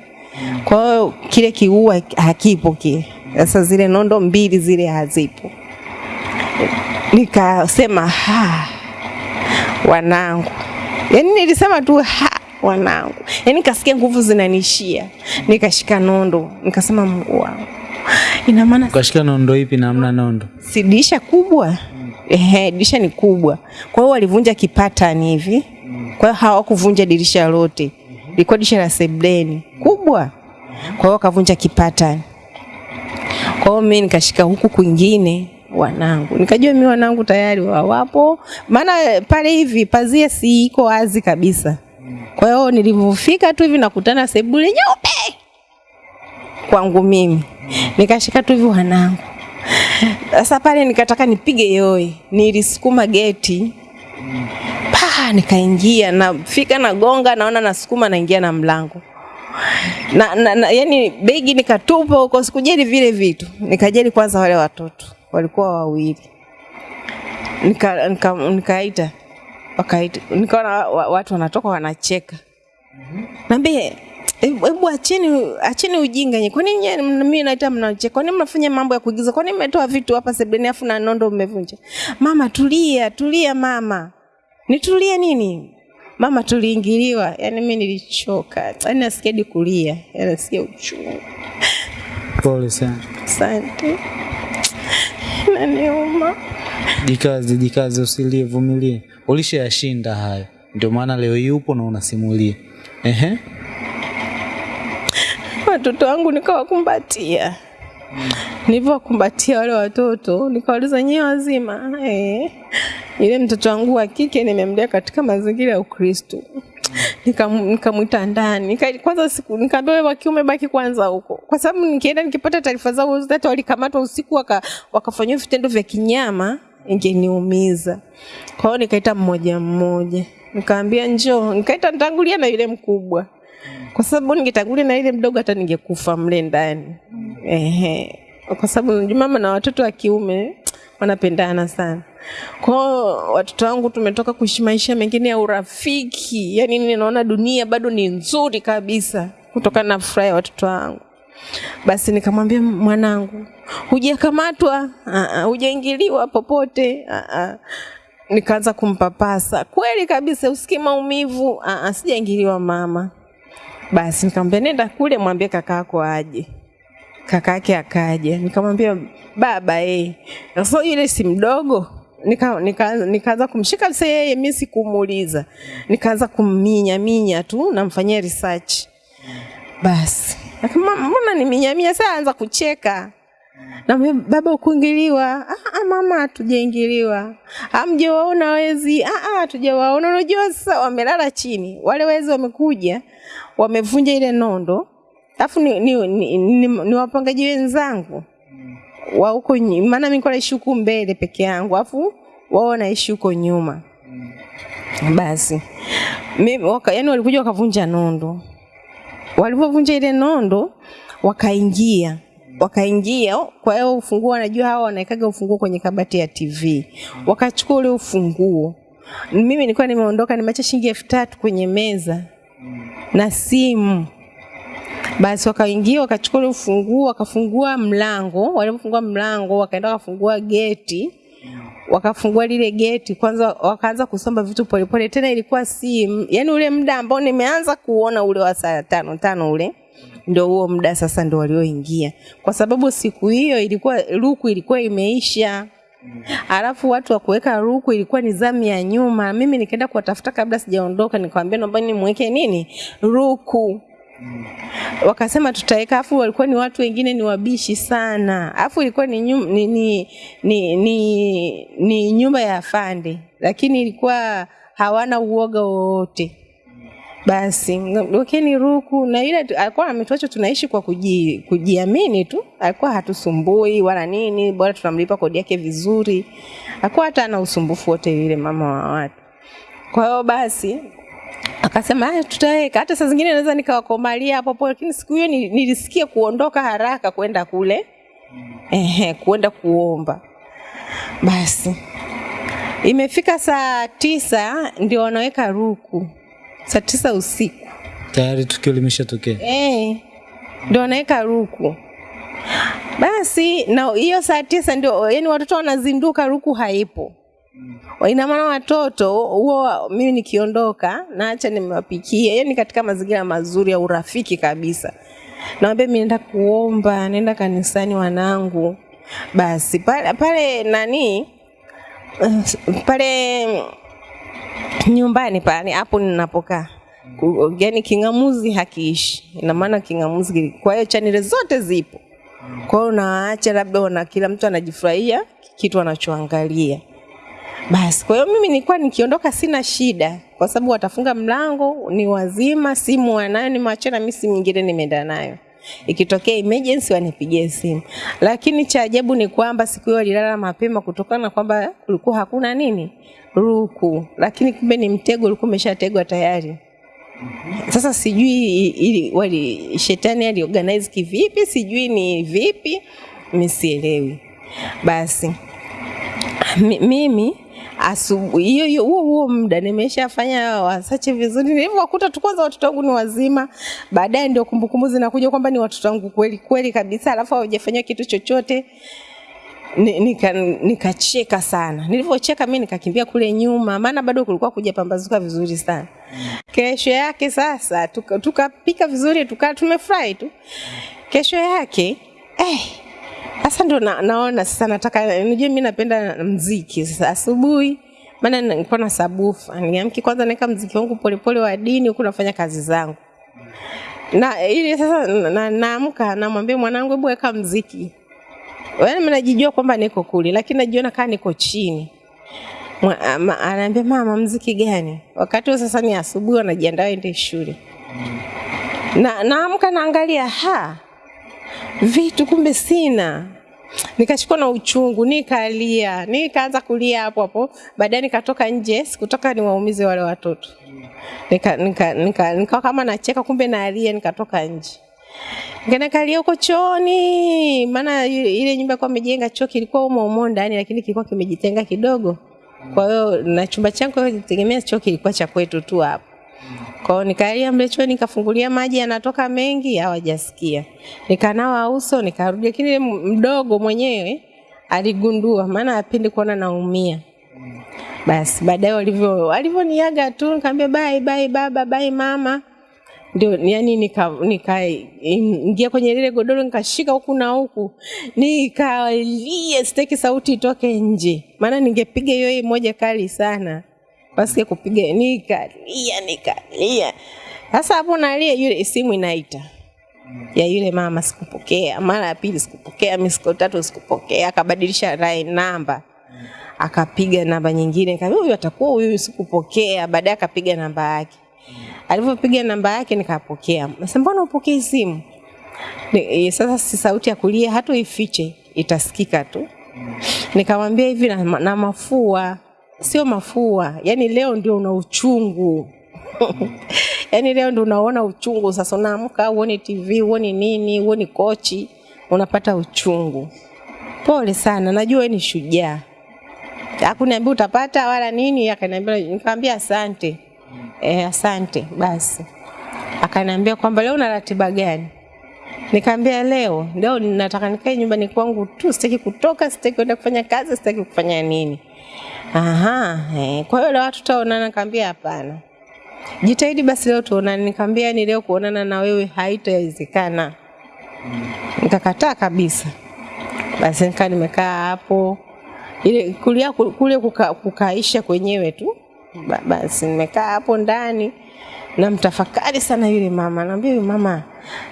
Speaker 3: Kwa hiyo kile kiua hakipo kile. Sasa zile nondo mbili zile hazipo. Nikasema ha, wanangu, yaani nilisema tu ha, wanangu, yaani nikasikia nguvu zinanishia, nikashika nondo, nikasema Mungu wangu, ina maana
Speaker 2: ukashika nondo ipi na hamna nondo?
Speaker 3: si dirisha kubwa? Ehe, dirisha ni kubwa. Kwa hiyo walivunja kipatani hivi, kwa hiyo hawakuvunja dirisha lote, ilikuwa dirisha la sebleni kubwa, kwa hiyo wakavunja kipatani. Kwa hiyo mimi nikashika huku kwingine, wanangu. Nikajua mi wanangu tayari wawapo, maana pale hivi pazia si iko wazi kabisa. Kwa hiyo nilivyofika tu hivi nakutana sebule nyeupe. Kwangu mimi, nikashika tu hivi wanangu. Sasa pale nikataka nipige yoe, nilisukuma geti. Pa, nikaingia, nafika nagonga, naona nasukuma, naingia na mlango. Na, na, na yani begi nikatupa huko, sikujali vile vitu, nikajali kwanza wale watoto. Walikuwa wawili, nika, nika, nikaita wakaita, nikaona watu wanatoka wanacheka, naambie hebu achini acheni acheni ujinga nye kwani mimi naita mnacheka? kwani mnafanya mambo ya kuigiza? kwani mmetoa vitu hapa sebuleni afu na nondo mmevunja? Mama tulia, tulia mama. Nitulie nini? Mama tuliingiliwa. yani mimi nilichoka. Yaani nasikia hadi kulia. yani nasikia uchungu.
Speaker 2: Pole sana.
Speaker 3: Asante. naniuma
Speaker 2: Jikaze, jikaze, usilie, vumilie. Ulishayashinda hayo, ndio maana leo hii upo na unasimulia. Ehe,
Speaker 3: watoto wangu nikawakumbatia. Nilivyowakumbatia wale watoto nikawauliza nyewe wazima eh. Ile mtoto wangu wa kike nimemlea katika mazingira ya ukristu nikamwita Nikamwita ndani nika, kwanza siku nikaambia wa kiume baki kwanza huko, kwa sababu nikienda nikipata taarifa zao hata walikamatwa usiku waka, vitendo vya kinyama ingeniumiza. Kwa hiyo nikaita mmoja mmoja, nikaambia njoo, nikaita nitangulia na yule mkubwa kwa sababu ningetangulia na ile mdogo hata ningekufa mle ndani. Ehe, kwa sababu mama na watoto wa kiume wanapendana sana. Kwa watoto wangu tumetoka kuishi maisha mengine ya urafiki, yaani ninaona dunia bado ni nzuri kabisa kutokana na furaha ya watoto wangu. Basi nikamwambia mwanangu, hujakamatwa, ah, hujaingiliwa popote. Ah. Nikaanza kumpapasa, kweli kabisa, usikii maumivu? Ah, sijaingiliwa mama. Basi nikamwambia nenda kule mwambie kakaako aje. kakaake akaja. Nikamwambia baba eh. Sasa yule si mdogo. Nika, nika, nikaanza kumshika sasa yeye mimi sikumuuliza. Nikaanza kumminya minya tu namfanyia research. Basi. Mbona ni saa anza kucheka. Na baba ukuingiliwa. Ah, ah mama hatujaingiliwa. Hamjawaona wezi. Ah ah. Unajua sasa wamelala chini. Wale wezi wamekuja wamevunja ile nondo. Alafu ni, ni, ni, ni, ni wapangaji wenzangu wa huko maana mimi kwa huku mbele peke yangu. Alafu wao wanaishi huko nyuma. Basi. Mimi yani walikuja wakavunja nondo. Walivyovunja ile nondo wakaingia. Wakaingia kwa hiyo ufunguo wanajua hawa wanaekaga ufunguo kwenye kabati ya TV wakachukua ule ufunguo. Mimi nilikuwa nimeondoka nimeacha shilingi elfu tatu kwenye meza na simu. Basi wakaingia wakachukua ule ufunguo wakafungua mlango. Walipofungua mlango wakaenda wakafungua geti wakafungua lile geti kwanza wakaanza kusomba vitu polepole tena ilikuwa si yani ule muda ambao nimeanza kuona ule wa saa tano tano ule ndio huo muda sasa ndio walioingia. Kwa sababu siku hiyo ilikuwa ruku ilikuwa imeisha. Alafu watu wa kuweka ruku ilikuwa ni zamu ya nyuma. Mimi nikaenda kuwatafuta kabla sijaondoka nikamwambia naomba nimweke nini? Ruku wakasema tutaweka afu walikuwa ni watu wengine ni wabishi sana. Afu ilikuwa ni, nyum, ni, ni, ni, ni, ni nyumba ya afande lakini ilikuwa hawana uoga wowote. Basi wekeni ruku. Na ile alikuwa ametuacha tunaishi kwa kuji, kujiamini tu. Alikuwa hatusumbui wala nini bora tunamlipa kodi yake vizuri. Alikuwa hata ana usumbufu wote yule mama wa watu. Kwa hiyo basi akasema "Aya, tutaweka hata saa zingine naweza nikawakomalia hapo hapo lakini siku hiyo ni- nilisikia kuondoka haraka kwenda kule ehe kwenda kuomba basi imefika saa tisa ndio wanaweka ruku saa tisa usiku
Speaker 2: tayari tukio limeshatokea.
Speaker 3: Eh, ndio wanaweka ruku. Basi na hiyo saa tisa ndio yani watoto wanazinduka, ruku haipo. Ina maana watoto huo, mimi nikiondoka naacha nimewapikia, yani katika mazingira mazuri ya urafiki kabisa. Naambia mimi naenda kuomba, naenda kanisani wanangu. Basi pale pale nani pale nyumbani pale hapo ninapokaa yaani king'amuzi hakiishi ina maana king'amuzi kwa hiyo chanile zote zipo Kwa hiyo unawaacha labda wana kila mtu anajifurahia kitu anachoangalia. Basi kwa hiyo mimi nilikuwa nikiondoka sina shida, kwa sababu watafunga mlango, ni wazima, simu wanayo, nimewachia na mimi simu nyingine nimeenda nayo. Ikitokea emergency wanipigie simu. Lakini cha ajabu ni kwamba siku hiyo walilala mapema kutokana na kwamba kulikuwa hakuna nini ruku, lakini kumbe ni mtego ulikuwa umeshategwa tayari. Sasa sijui ili wali shetani aliorganize kivipi, sijui ni vipi, mimi sielewi. Basi mi- mimi asubuhi hiyo hiyo huo huo muda nimeshafanya wasache vizuri, nilivyokuta tu kwanza watoto wangu ni wazima, baadaye ndio kumbukumbu zinakuja kwamba ni watoto wangu kweli kweli kabisa, alafu hawajafanywa kitu chochote nikacheka nika sana. Nilivyocheka mimi nikakimbia kule nyuma, maana bado kulikuwa kujapambazuka vizuri sana. Kesho yake sasa tukapika tuka vizuri, tukaa tumefurahi tu. Kesho yake eh, sasa ndo na, naona sasa nataka unajua mimi napenda mziki sasa asubuhi maana nilikuwa na sabufa niamki kwanza naweka mziki wangu polepole wa dini huku nafanya kazi zangu. Na ili sasa naamka na- namwambia mwanangu hebu weka mziki. Wewe mimi najijua kwamba niko kule lakini najiona kama niko chini. Ama- anaambia mama mziki gani? Wakati huo sasa ni asubuhi wanajiandaa ende shule. Na naamka naangalia ha vitu kumbe sina. Nikashikwa na uchungu nikalia nikaanza kulia hapo hapo. Baadaye nikatoka nje sikutoka niwaumize wale watoto. Nika, nika, nika, nika kama nacheka kumbe nalia nikatoka nje. Nikalia huko chooni, maana ile ile nyumba kwa amejenga choo kilikuwa umo umo ndani, lakini kilikuwa kimejitenga kidogo. Kwa hiyo na chumba changu tegemea choo kilikuwa cha kwetu tu hapo. Kwa hiyo nikalia mle nikafungulia maji yanatoka mengi, hawajasikia. Nikanawa uso, nikarudi, lakini mdogo mwenyewe aligundua, maana apindi kuona naumia. Basi baadaye walivyo walivyoniaga tu, nikamwambia bye bye baba, bye mama. Ndio yani nika nikaingia kwenye lile godoro nikashika huku na huku. Nikalia sitaki sauti itoke nje. Maana ningepiga hiyo moja kali sana basi kupiga nikalia nikalia sasa hapo nalia yule simu inaita. Ya yule mama sikupokea. Mara ya pili sikupokea misiko tatu sikupokea. Akabadilisha line namba. Akapiga namba nyingine. Kama huyu atakuwa huyu sikupokea. Baadaye akapiga namba yake. Alivyopiga namba yake nikapokea. Sasa mbona upokee simu? Ni- eh, sasa si sauti ya kulia hata ifiche itasikika tu. Nikamwambia hivi na, na mafua sio mafua. Yani leo ndio una uchungu. Yani leo ndio unaona uchungu. Sasa unaamka uone tv uone nini uone kochi unapata uchungu. Pole sana. Najua ni shujaa. Hakuniambia utapata wala nini akaniambia nikamwambia asante. Eh, asante basi. Akaniambia kwamba leo una ratiba gani? Nikamwambia leo leo nataka nikae nyumbani kwangu tu, sitaki kutoka, sitaki kwenda kufanya kazi, sitaki kufanya nini. Aha, eh, kwa hiyo leo tutaonana? Nikamwambia hapana. Jitahidi basi leo tuonane. Nikamwambia ni leo kuonana na wewe haitawezekana. Nikakataa kabisa. Basi nikaa nimekaa hapo ile kulia kule kuka, kukaisha kwenyewe tu. Ba- Basi nimekaa hapo ndani na mtafakari sana yule mama, naambia yule mama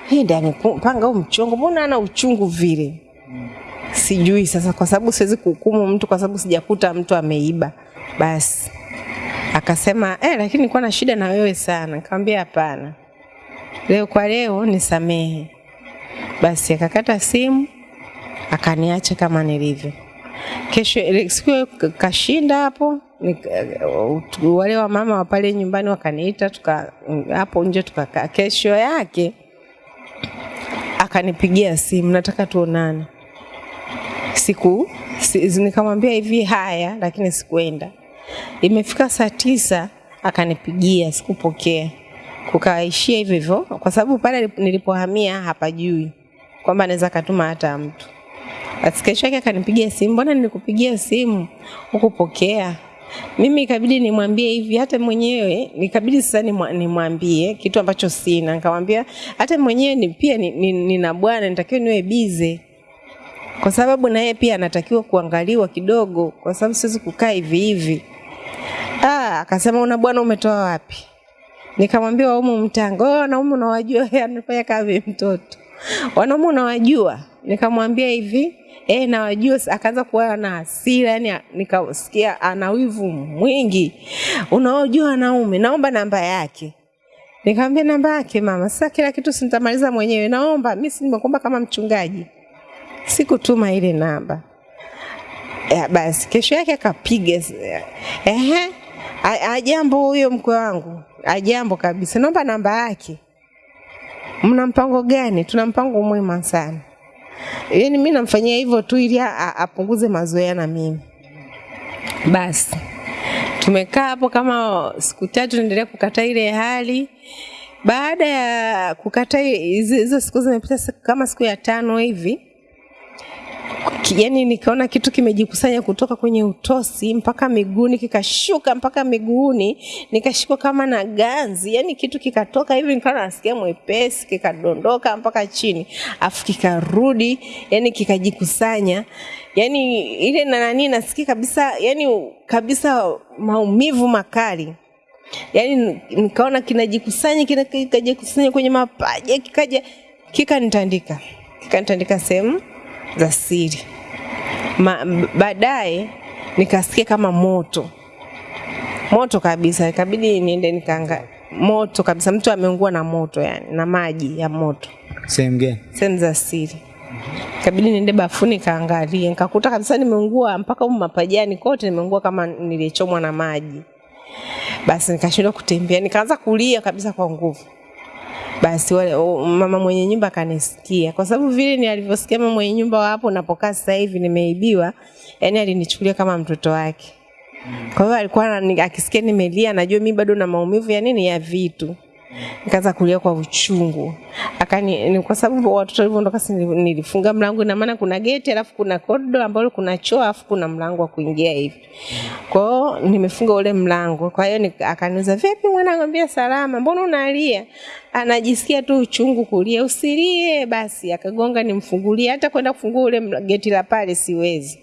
Speaker 3: hii ndani panga huu mchongo, mbona ana uchungu vile? Sijui sasa, kwa sababu siwezi kuhukumu mtu kwa sababu sijakuta mtu ameiba. Basi akasema eh, lakini nilikuwa na shida na wewe sana. Nikamwambia hapana, leo kwa leo nisamehe. Basi akakata simu akaniacha kama nilivyo. Kesho siku kashinda hapo wale wa mama wa pale nyumbani wakaniita tuka hapo nje tukakaa. Kesho yake akanipigia simu, nataka tuonane. Siku si, nikamwambia hivi haya, lakini sikuenda. Imefika saa tisa akanipigia, sikupokea, kukaishia hivyo hivyo, kwa sababu pale nilipohamia hapajui kwamba anaweza akatuma hata mtu. Basi kesho yake akanipigia simu, mbona nilikupigia simu hukupokea? Mimi ikabidi nimwambie hivi, hata mwenyewe nikabidi sasa nimwambie kitu ambacho sina. Nikamwambia hata mwenyewe ni, pia ni- ni- nina bwana, nitakiwa niwe bize kwa sababu na yeye pia anatakiwa kuangaliwa kidogo, kwa sababu siwezi kukaa hivi hivi. Ah, akasema una bwana umetoa wapi? Nikamwambia wa mtanga, wewe wanaume unawajua, anafanya kazi mtoto. Wanaume unawajua? nikamwambia hivi eh, nawajua. Akaanza kuwa na hasira, yani nikasikia ana wivu mwingi. Unaojua wanaume, naomba namba yake. Nikamwambia namba yake mama, sasa kila kitu sitamaliza mwenyewe, naomba mimi si nimekuomba kama mchungaji. Sikutuma ile namba. Ya, basi kesho yake akapiga ehe, ajambo huyo mkwe wangu, ajambo kabisa, naomba namba yake. Mna mpango gani? Tuna mpango mwema sana. Yaani mimi namfanyia hivyo tu ili apunguze mazoea na mimi. Basi tumekaa hapo kama siku tatu, naendelea kukata ile hali. Baada ya kukata hizo siku zimepita kama siku ya tano hivi, yani nikaona kitu kimejikusanya kutoka kwenye utosi mpaka miguuni kikashuka mpaka miguuni nikashikwa kama na ganzi. Yani kitu kikatoka hivi nikawa nasikia mwepesi kikadondoka mpaka chini afu kikarudi yani kikajikusanya. Yani ile na nani nasikia kabisa yani kabisa maumivu makali. Yani nikaona kinajikusanya kinajikusanya kwenye mapaja kikaja kikanitandika. Kikanitandika sehemu za siri. Baadaye nikasikia kama moto. Moto kabisa. Ikabidi niende nikaanga moto kabisa. Mtu ameungua na moto yani na maji ya moto.
Speaker 2: Sehemu gani?
Speaker 3: sehemu za siri. Ikabidi niende bafuni kaangalie nikakuta kabisa nimeungua mpaka huko mapajani kote nimeungua kama nilichomwa na maji. Basi nikashindwa kutembea. Nikaanza kulia kabisa kwa nguvu basi wale mama mwenye nyumba kanisikia, kwa sababu vile ni alivyosikia mama mwenye nyumba wapo napokaa sasa hivi nimeibiwa yani alinichukulia kama mtoto wake. Kwa hiyo alikuwa akisikia nimelia anajua mimi bado na maumivu ya nini ya vitu nikaanza kulia kwa uchungu. Akani ni kwa sababu watoto walivyoondoka nilifunga mlango ina maana kuna geti alafu kuna kodo ambalo kuna choo alafu kuna mlango wa kuingia hivi. Kwa hiyo nimefunga ule mlango. Kwa hiyo akaniuliza vipi mwana ngambia salama? Mbona unalia? Anajisikia tu uchungu kulia. Usilie basi. Akagonga nimfungulie. Hata kwenda kufungua ule geti la pale siwezi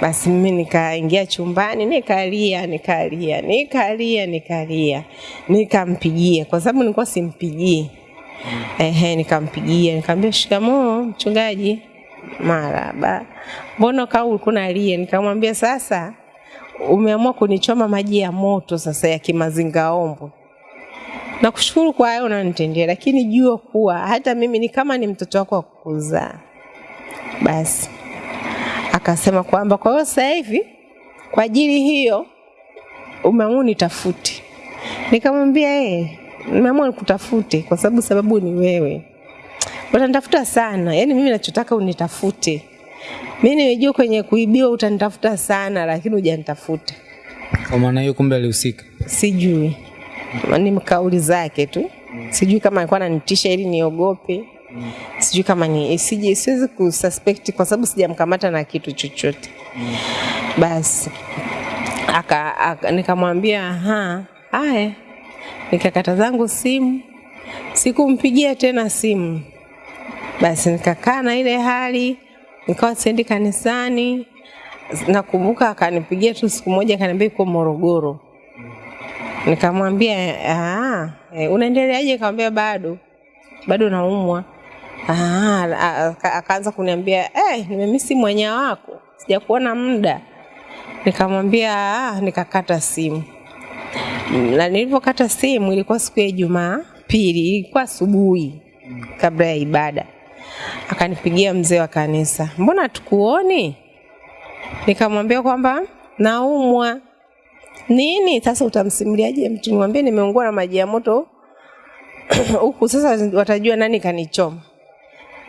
Speaker 3: basi mimi nikaingia chumbani nikalia nikalia nikalia nikalia nikampigia. Kwa sababu nilikuwa simpigii ehe nikampigia. Nikamwambia shikamoo mchungaji. Maraba. Mbona kaa ulikuwa unalia nikamwambia sasa umeamua kunichoma maji ya moto sasa ya kimazingaombwe nakushukuru kwa hayo unanitendea lakini jua kuwa hata mimi ni kama ni mtoto wako wa kukuzaa basi akasema kwamba kwa hiyo sasa hivi kwa ajili hiyo umeamua nitafute. Nikamwambia yeye, nimeamua nikutafute kwa sababu sababu ni wewe. Utanitafuta sana, yaani mimi nachotaka unitafute. Mimi nimejua kwenye kuibiwa utanitafuta sana, lakini hujanitafuta.
Speaker 2: Kwa maana hiyo kumbe alihusika.
Speaker 3: Sijui, ni kauli zake tu. Sijui kama alikuwa ananitisha ili niogope sijui kama ni sije siwezi kususpect kwa sababu sijamkamata na kitu chochote. Mm. basi aka, aka nikamwambia ha haya. Nikakata zangu simu sikumpigia tena simu. Basi nikakaa na ile hali nikawa siendi kanisani. Nakumbuka akanipigia tu siku moja akaniambia iko morogoro. Nikamwambia "Ah, unaendeleaje? Kamwambia bado bado naumwa Akaanza kuniambia eh, nimemisi mwanya wako sijakuona muda nikamwambia ah, nikakata simu na nilivyokata simu ilikuwa siku ya Ijumaa pili, ilikuwa asubuhi kabla ya ibada. Akanipigia mzee wa kanisa, mbona tukuoni? Nikamwambia kwamba naumwa. Nini sasa? Utamsimuliaje mtu? Nimeungua na maji ya moto huku, sasa watajua nani kanichoma.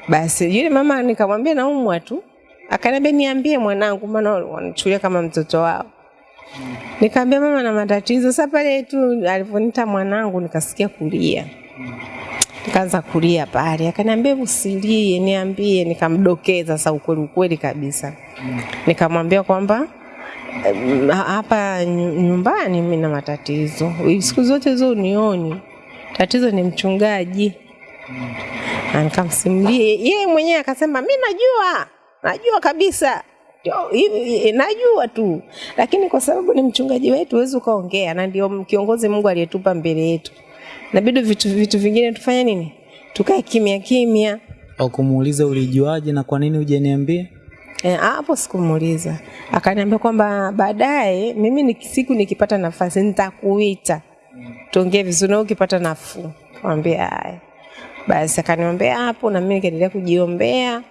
Speaker 3: Basi yule mama nikamwambia naumwa tu, akaniambia niambie mwanangu, maana wanachukulia kama mtoto wao. Nikamwambia mama na matatizo. Sasa pale tu alivyoniita mwanangu nikasikia kulia. Nikaanza kulia pale. Akaniambia usilie, niambie. Nikamdokeza sasa ukweli ukweli kabisa. Nikamwambia kwamba hapa nyumbani mimi na matatizo. Siku zote hizo unioni. Tatizo ni mchungaji. Na nikamsimulia yeye mwenyewe akasema mi najua najua kabisa hivi, najua tu lakini kwa sababu ni mchungaji wetu huwezi ukaongea na ndio kiongozi mungu aliyetupa mbele yetu nabidi vitu, vitu vingine tufanye nini tukae kimya kimya
Speaker 2: au kumuuliza ulijuaje na kwa nini hujaniambia?
Speaker 3: hapo e, sikumuuliza. Akaniambia kwamba baadaye mimi ni siku nikipata nafasi nitakuita. Tuongee vizuri na ukipata nafuu. Mwambie haya. Basi akaniombea hapo na mimi nikaendelea kujiombea.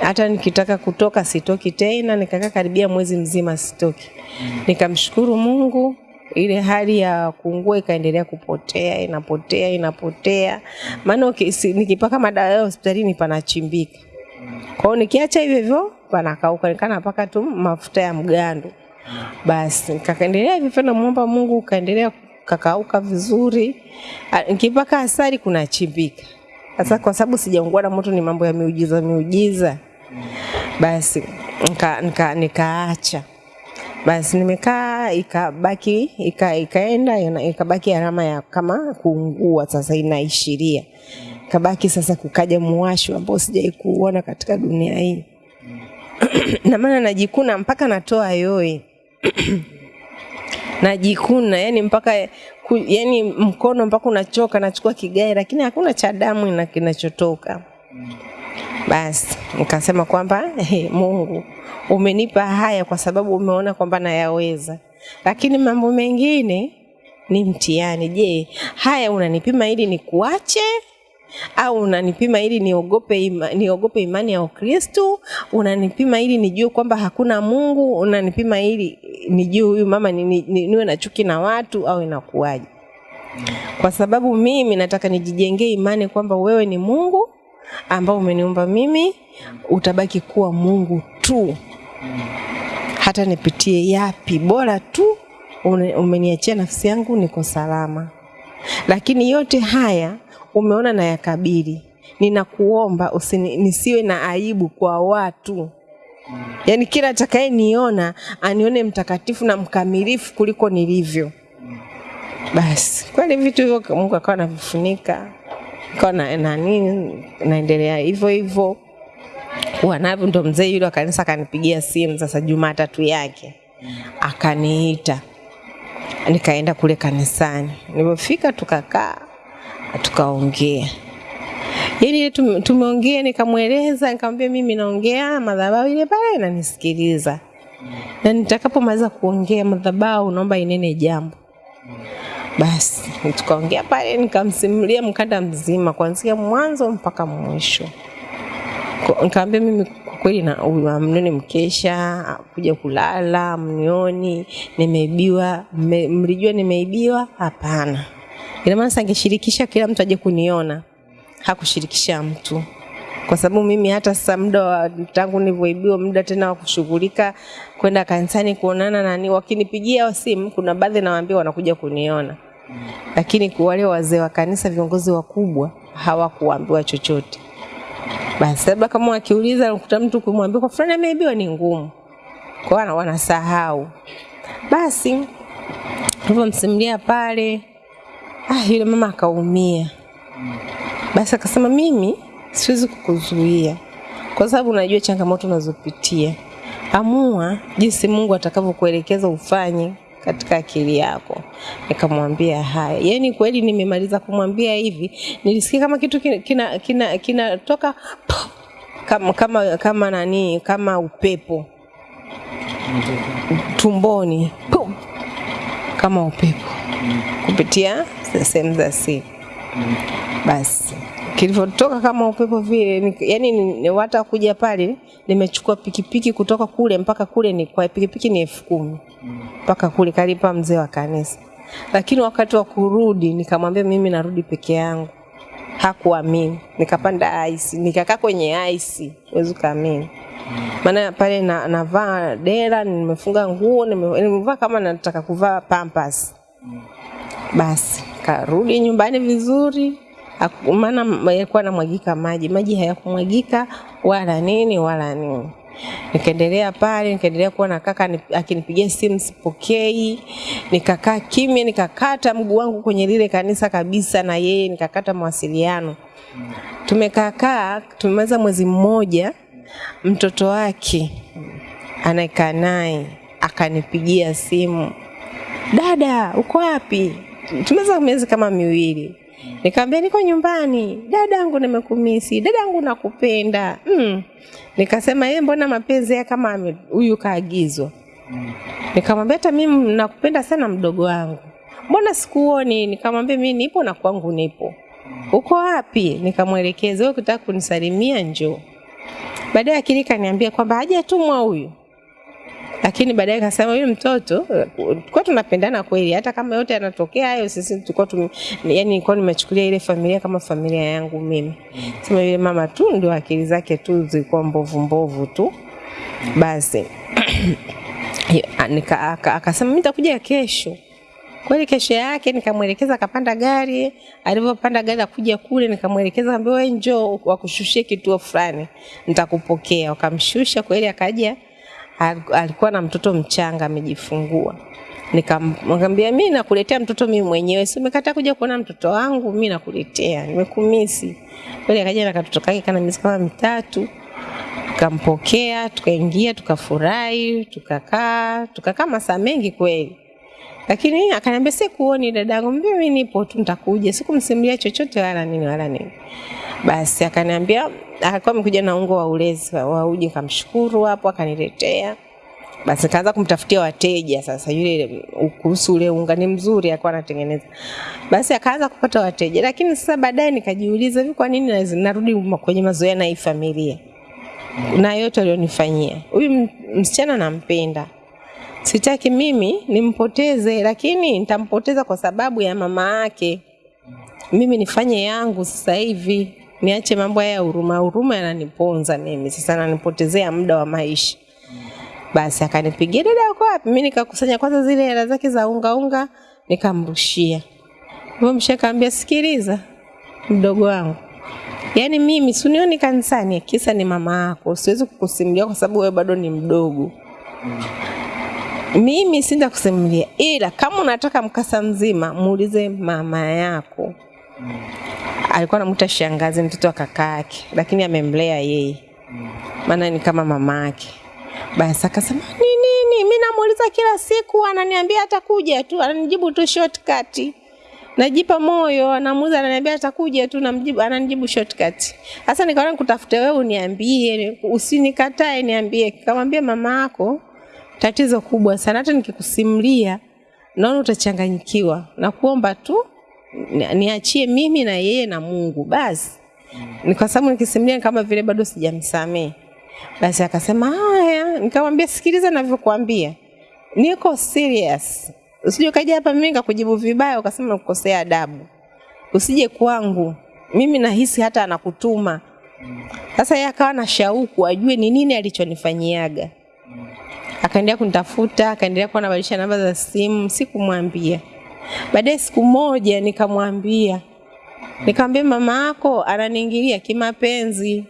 Speaker 3: Hata nikitaka kutoka sitoki tena, nikakaa karibia mwezi mzima sitoki. Nikamshukuru Mungu ile hali ya kuungua ikaendelea kupotea, inapotea, inapotea. Maana okay, si- nikipaka madawa ya hospitalini panachimbika. Kwa hiyo nikiacha hivyo hivyo panakauka, nikana napaka tu mafuta ya mgando. Basi nikaendelea hivyo namuomba Mungu ukaendelea kakauka vizuri. Nikipaka asali kunachimbika. Sasa kwa sababu sijaungua na moto, ni mambo ya miujiza miujiza. Basi nika, nika, nikaacha basi nimekaa ikabaki ika, ikaenda ikabaki alama ya kama kuungua sasa inaishiria kabaki sasa kukaja muwasho ambao sijai kuona katika dunia hii na maana najikuna mpaka natoa yoe najikuna yani mpaka ku, yani mkono mpaka unachoka nachukua kigae lakini hakuna cha damu ina- kinachotoka. Basi nikasema kwamba hey, Mungu umenipa haya kwa sababu umeona kwamba nayaweza, lakini mambo mengine ni mtihani. Je, haya unanipima ili nikuache au unanipima ili niogope ima, niogope imani ya Ukristo? Unanipima ili nijue kwamba hakuna Mungu? Unanipima ili nijue huyu mama ni, ni, ni, niwe na chuki na watu au inakuwaje? Kwa sababu mimi nataka nijijengee imani kwamba wewe ni Mungu ambao umeniumba mimi, utabaki kuwa Mungu tu, hata nipitie yapi, bora tu umeniachia nafsi yangu, niko salama. Lakini yote haya umeona na yakabili, ninakuomba usini, nisiwe na aibu kwa watu yaani kila atakaye niona anione mtakatifu na mkamilifu kuliko nilivyo. Basi kweli vitu hivyo Mungu akawa anavifunika, kawa na nini, naendelea hivyo hivyo kuwa navyo. Ndo mzee yule wa kanisa akanipigia simu sasa Jumatatu yake akaniita, nikaenda kule kanisani. Nilipofika tukakaa tukaongea yani tumeongea nikamweleza nikamwambia mimi naongea madhabahu ile pale inanisikiliza. Na nitakapomaliza kuongea madhabahu naomba inene jambo. Basi tukaongea pale nikamsimulia mkanda mzima kuanzia mwanzo mpaka mwisho. Nikamwambia mimi kweli na huyu mkesha kuja kulala mnioni nimeibiwa mlijua nimeibiwa hapana. Ina maana sangeshirikisha angeshirikisha kila mtu aje kuniona. Hakushirikisha mtu. Kwa sababu mimi hata sasa muda wa tangu nilivyoibiwa muda tena wa kushughulika kwenda kanisani kuonana nani wakinipigia simu kuna baadhi nawaambia wanakuja kuniona. Lakini wale wazee wa kanisa viongozi wakubwa hawakuambiwa chochote. Basi labda kama wakiuliza nakuta mtu kumwambia kwa fulani ameibiwa ni ngumu. Kwa wana wanasahau. Basi nilivyomsimulia pale ah, yule mama akaumia basi akasema mimi siwezi kukuzuia kwa sababu unajua changamoto unazopitia. Amua jinsi Mungu atakavyokuelekeza ufanye katika akili yako. Nikamwambia haya. Yaani kweli nimemaliza kumwambia hivi, nilisikia kama kitu kina kina, kina, kinatoka kama kama kama nani kama upepo tumboni Pum! kama upepo kupitia sehemu za siri basi kilivyotoka kama upepo vile ni- yani ni- ni wata kuja pale nimechukua pikipiki kutoka kule mpaka kule ni kwa pikipiki ni elfu kumi. Mpaka kule kalipa mzee wa kanisa. Lakini wakati wa kurudi nikamwambia mimi narudi peke yangu. Hakuamini. Nikapanda ice nikakaa kwenye ice huwezi kuamini. maana pale na, navaa dera nimefunga nguo nime- nimevaa kama nataka kuvaa pampas basi karudi nyumbani vizuri. Maana yalikuwa namwagika maji. Maji hayakumwagika wala nini wala nini. Nikaendelea pale nikaendelea kuwa na kaka akinipigia simu sipokei. Nikakaa kimya nikakata mguu wangu kwenye lile kanisa kabisa na yeye nikakata mawasiliano. Tumekaakaa tumemaliza mwezi mmoja mtoto wake anayekaa naye akanipigia simu dada uko wapi Tumeza miezi kama miwili Nikamwambia niko nyumbani, dada yangu nimekumisi, dada yangu nakupenda. Mm. Nikasema yeye mbona mapenzi yake kama huyu kaagizwa. Nikamwambia hata mimi nakupenda sana mdogo wangu. Mbona sikuoni? Nikamwambia mimi nipo na kwangu nipo. Uko wapi? Nikamwelekeza, wewe ukitaka kunisalimia njoo. Baadaye akili kaniambia kwamba hajatumwa huyu lakini baadaye kasema yule mtoto tulikuwa tunapendana kweli, hata kama yote yanatokea hayo, sisi tulikuwa tum, yani nilikuwa nimechukulia ile familia kama familia yangu mimi. Sema yule mama tu ndio akili zake tu zilikuwa mbovu mbovu tu, basi akasema mimi nitakuja kesho. Kweli kesho yake nikamwelekeza akapanda gari, alivyopanda gari akuja kule nikamwelekeza ambaye njoo wakushushie kituo fulani nitakupokea. Wakamshusha kweli akaja alikuwa na mtoto mchanga amejifungua. Nikamwambia mimi nakuletea mtoto mimi mwenyewe, si umekataa kuja kuona mtoto wangu, mimi nakuletea, nimekumisi. Kweli akaja na katoto kake kana miezi kama mitatu, tukampokea, tukaingia, tukafurahi, tukakaa, tukakaa masaa mengi kweli. Lakini akaniambia sikuoni dadangu, mimi nipo tu nitakuja. Sikumsimulia chochote wala nini wala nini. Basi akaniambia alikuwa amekuja na ungo wa ulezi wa uji, kamshukuru hapo akaniletea. Basi kaanza kumtafutia wateja sasa, yule kuhusu ule unga ni mzuri, alikuwa anatengeneza. Basi akaanza kupata wateja, lakini sasa baadaye nikajiuliza hivi, kwa nini narudi kwenye mazoea na hii familia na yote alionifanyia huyu msichana nampenda, sitaki mimi nimpoteze, lakini nitampoteza kwa sababu ya mama yake. Mimi nifanye yangu sasa hivi, niache mambo haya ya huruma huruma, yananiponza mimi sasa, nanipotezea muda wa maisha. Basi akanipigia dada, uko wapi? Mimi nikakusanya kwanza zile hela zake za unga unga, nikamrushia. hivyo. mshe kaambia, sikiliza mdogo wangu, yaani mimi sunioni kanisani, kisa ni mama yako, siwezi kukusimulia kwa sababu wewe bado ni mdogo. Mimi sinda kusimulia, ila kama unataka mkasa mzima, muulize mama yako. Alikuwa anamuita shangazi, mtoto wa kaka yake, lakini amemlea yeye, maana ni kama mama yake. Basi akasema ni nini? Mimi namuuliza kila siku, ananiambia atakuja tu, ananijibu tu shortcut. Najipa moyo, anamuuliza ananiambia atakuja tu, namjibu ananijibu shortcut. Sasa nikaona nikutafute wewe uniambie, usinikatae, niambie. Kamwambia mama yako tatizo kubwa sana, hata nikikusimulia naona utachanganyikiwa. na kuomba tu ni- niachie mimi na yeye na Mungu basi. Ni kwa sababu nikisimulia kama vile bado sijamsamehe. Basi akasema haya, nikamwambia sikiliza ninavyokuambia. Niko serious. Usije ukaja hapa mimi nikakujibu vibaya ukasema nakukosea adabu. Usije kwangu. Mimi nahisi hata anakutuma. Sasa yeye akawa na shauku ajue ni nini alichonifanyiaga. Akaendelea kunitafuta, akaendelea kuwa anabadilisha namba za simu, sikumwambia. Baadaye siku moja nikamwambia, nikamwambia mama yako ananiingilia kimapenzi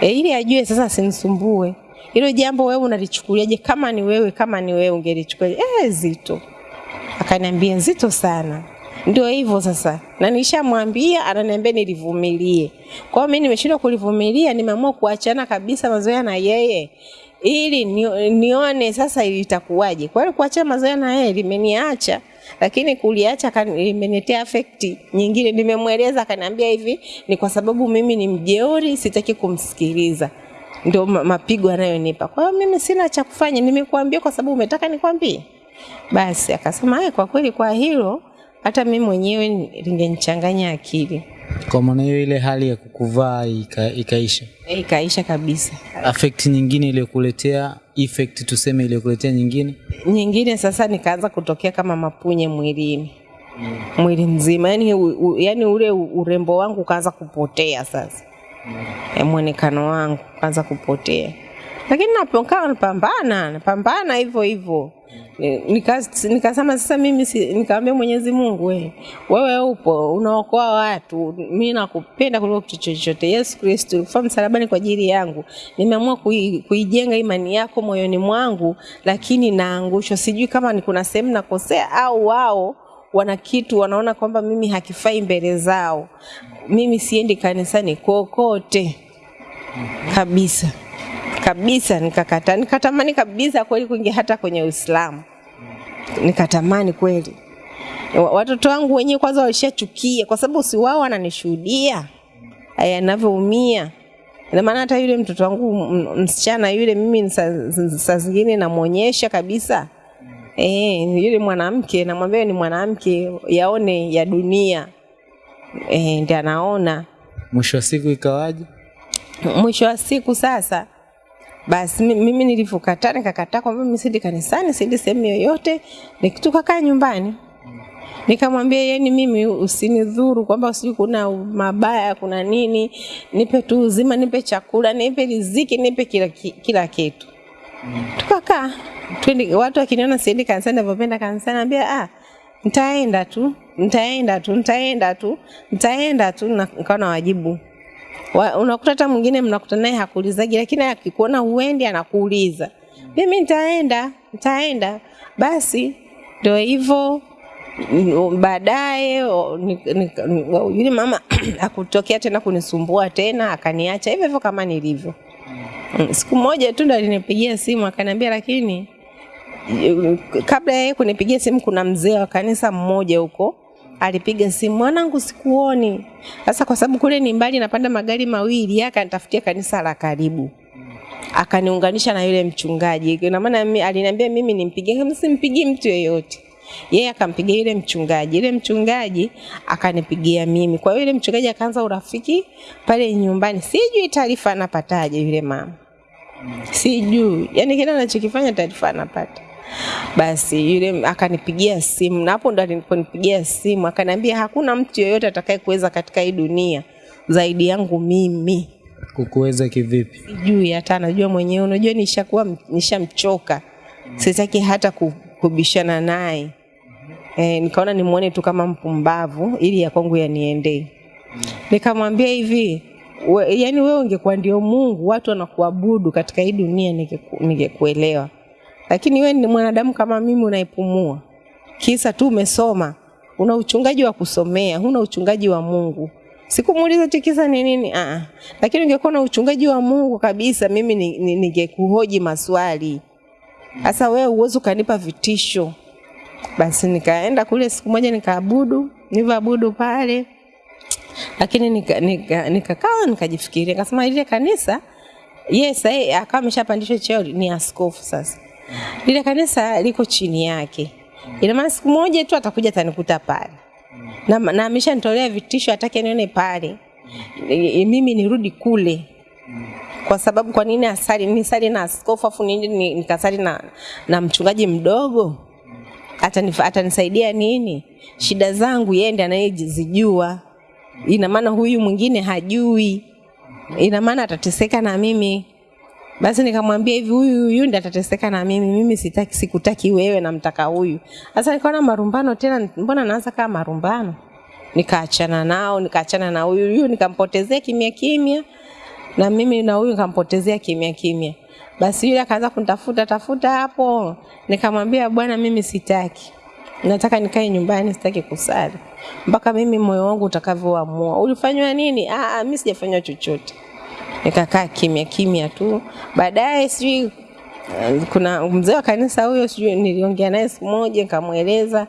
Speaker 3: e, ili ajue sasa asinisumbue. Hilo jambo wewe unalichukuliaje? Kama ni wewe, kama ni wewe ungelichukulia eh, zito. Akaniambia zito sana. Ndio hivyo sasa, na nishamwambia, ananiambia nilivumilie. Kwa hiyo mimi nimeshindwa kulivumilia, nimeamua kuachana kabisa mazoea na yeye ili ni, nione sasa ilitakuwaje. Kwa hiyo kuacha mazoea na yeye limeniacha, lakini kuliacha limeniletea afekti nyingine. Nimemweleza akaniambia hivi, ni kwa sababu mimi ni mjeuri, sitaki kumsikiliza ndio mapigo anayonipa. Kwa hiyo mimi sina cha kufanya, nimekuambia kwa sababu umetaka nikwambie. Basi akasema kwa kweli kwa hilo hata mimi mwenyewe lingenichanganya akili.
Speaker 2: Kwa maana hiyo ile hali ya kukuvaa ika, ikaisha.
Speaker 3: E, Ikaisha kabisa.
Speaker 2: Affect nyingine iliyokuletea effect tuseme iliyokuletea nyingine
Speaker 3: Nyingine sasa nikaanza kutokea kama mapunye mwilini Mm. mwili mzima, yani, u, u, yani ule urembo wangu ukaanza kupotea sasa mm. E, mwonekano wangu ukaanza kupotea, lakini napokaa napambana napambana hivyo hivyo Nika- nikasema sasa mimi si, nikamwambia Mwenyezi Mungu we, wewe upo unaokoa watu, mi nakupenda kuliko kitu chochote. Yesu Kristo ulikufa msalabani kwa ajili yangu, nimeamua kui, kuijenga imani yako moyoni mwangu, lakini naangushwa. Sijui kama ni kuna sehemu nakosea au wao wana kitu wanaona kwamba mimi hakifai mbele zao. Mimi siendi kanisani kokote kabisa kabisa, nikakata nikatamani kabisa kweli kuingia hata kwenye Uislamu, nikatamani kweli, watoto wangu wenyewe kwanza walishachukia kwa sababu si wao wananishuhudia. Aya ninavyoumia. Ina maana hata yule mtoto wangu msichana yule mimi saa saa zingine namwonyesha kabisa. Eh, yule mwanamke namwambia ni mwanamke yaone ya dunia. Eh, ndio anaona.
Speaker 2: Mwisho wa siku ikawaje?
Speaker 3: mwisho wa siku sasa basi mimi nilivyokataa nikakataa kwamba mimi sidi kanisani sidi sehemu yoyote nikitukakaa nyumbani. Nikamwambia yeni mimi usinidhuru kwamba usijui kuna mabaya kuna nini nipe tu uzima nipe chakula nipe riziki nipe kila, kila kitu. Tukakaa twende, watu wakiniona siendi kanisani navyopenda kanisani naambia ah nitaenda tu nitaenda tu nitaenda tu nitaenda tu nikawa na wajibu. wa, unakuta hata mwingine mnakuta naye hakuulizaji, lakini akikuona huendi anakuuliza. Mimi nitaenda nitaenda. Basi ndio hivyo baadaye yule mama akutokea tena kunisumbua tena akaniacha. Hivyo hivyo kama nilivyo. Mm, siku moja tu ndo alinipigia simu akaniambia lakini kabla ya yeye kunipigia simu kuna mzee wa kanisa mmoja huko alipiga simu mwanangu sikuoni. Sasa kwa sababu kule ni mbali napanda magari mawili yeye akanitafutia kanisa la karibu. Akaniunganisha na yule mchungaji. Ina maana aliniambia mimi nimpigie kama mtu yeyote. Yeye akampigia yule mchungaji. Yule mchungaji akanipigia mimi. Kwa hiyo yule mchungaji akaanza urafiki pale nyumbani. Sijui taarifa anapataje yule mama. Sijui. Yani kile anachokifanya taarifa anapata basi yule akanipigia simu na hapo ndo aliponipigia simu akaniambia hakuna mtu yoyote atakaye kuweza katika hii dunia zaidi yangu mimi.
Speaker 2: Kukuweza kivipi?
Speaker 3: sijui hata najua mwenyewe unajua nishakuwa nishamchoka. Sitaki hata kubishana naye. E, nikaona nimwone tu kama mpumbavu ili ya kwangu yaniendee. Nikamwambia hivi we, yani wewe ungekuwa ndio mungu watu wanakuabudu katika hii dunia ningekuelewa ningekuelewa lakini wewe ni mwanadamu kama mimi unaipumua. Kisa tu umesoma una uchungaji wa kusomea huna uchungaji wa mungu. Sikumuuliza tu kisa ni nini? Ah lakini ungekuwa na uchungaji wa mungu kabisa mimi ni- ni- ningekuhoji maswali. Sasa wewe uwezo ukanipa vitisho. Basi nikaenda kule siku moja nikaabudu nilivyoabudu pale. Lakini nikakaa nika, nika nikajifikiria nikasema ile kanisa yes akawa ameshapandishwa cheo ni askofu sasa lile kanisa liko chini yake. Ina maana siku moja tu atakuja atanikuta pale. Na, na ameshanitolea vitisho hataki nione pale. E, mimi nirudi kule. Kwa sababu kwa nini asali nisali na askofu afu nini nikasali na, na mchungaji mdogo? Atanisaidia nini? Shida zangu yeye ndiye anayezijua. Ina maana huyu mwingine hajui. Ina maana atateseka na mimi basi nikamwambia hivi huyu huyu ndiye atateseka na mimi mimi sitaki sikutaki wewe namtaka huyu. Sasa nikaona marumbano tena mbona naanza kama marumbano? Nikaachana nao nikaachana na huyu huyu nikampotezea kimya kimya na mimi na huyu nikampotezea kimya kimya. Basi yule akaanza kunitafuta tafuta hapo. Nikamwambia bwana mimi sitaki. Nataka nikae nyumbani sitaki kusali. Mpaka mimi moyo wangu utakavyoamua. Ulifanywa nini? Ah ah, mimi sijafanywa chochote nikakaa kimya kimya tu. Baadaye sijui eh, kuna mzee wa kanisa huyo sijui niliongea naye siku moja nikamweleza.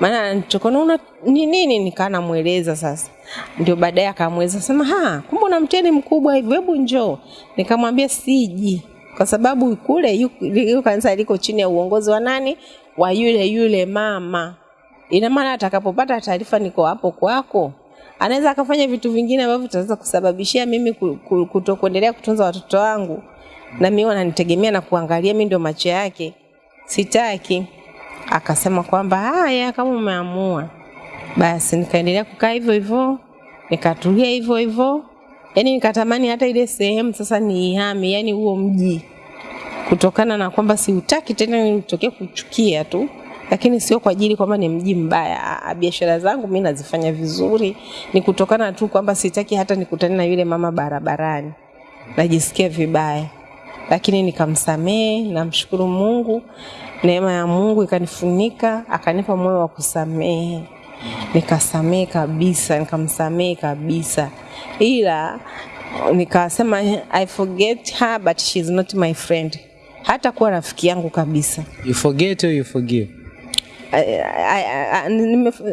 Speaker 3: Maana tukonaona ni nini nikaa namweleza sasa. Ndio baadaye akamweleza sema ha kumbe una mtihani mkubwa hivyo hebu njoo. Nikamwambia siji. Kwa sababu kule yu- yu kanisa liko chini ya uongozi wa nani? Wa yule yule mama. Ina maana atakapopata taarifa niko hapo kwako anaweza akafanya vitu vingine ambavyo vitaweza kusababishia mimi ku- ku- kutokuendelea kutunza watoto wangu. Na mimi wananitegemea na kuangalia mimi ndio macho yake. Sitaki. Akasema kwamba haya kama umeamua. Basi nikaendelea kukaa hivyo hivyo nikatulia hivyo hivyo. Yani nikatamani hata ile sehemu sasa niihame yani huo mji. Kutokana na kwamba siutaki tena nilitokea kuchukia tu lakini sio kwa ajili kwamba ni mji mbaya. Biashara zangu mimi nazifanya vizuri. Ni kutokana tu kwamba sitaki hata nikutane na yule mama barabarani. Najisikia vibaya. Lakini nikamsamehe namshukuru mungu. Neema ya mungu ikanifunika akanipa moyo wa kusamehe. Nikasamehe kabisa nikamsamehe kabisa. Ila nikasema i forget her but she's not my friend. Hata kuwa rafiki yangu kabisa.
Speaker 2: You forget or you forgive?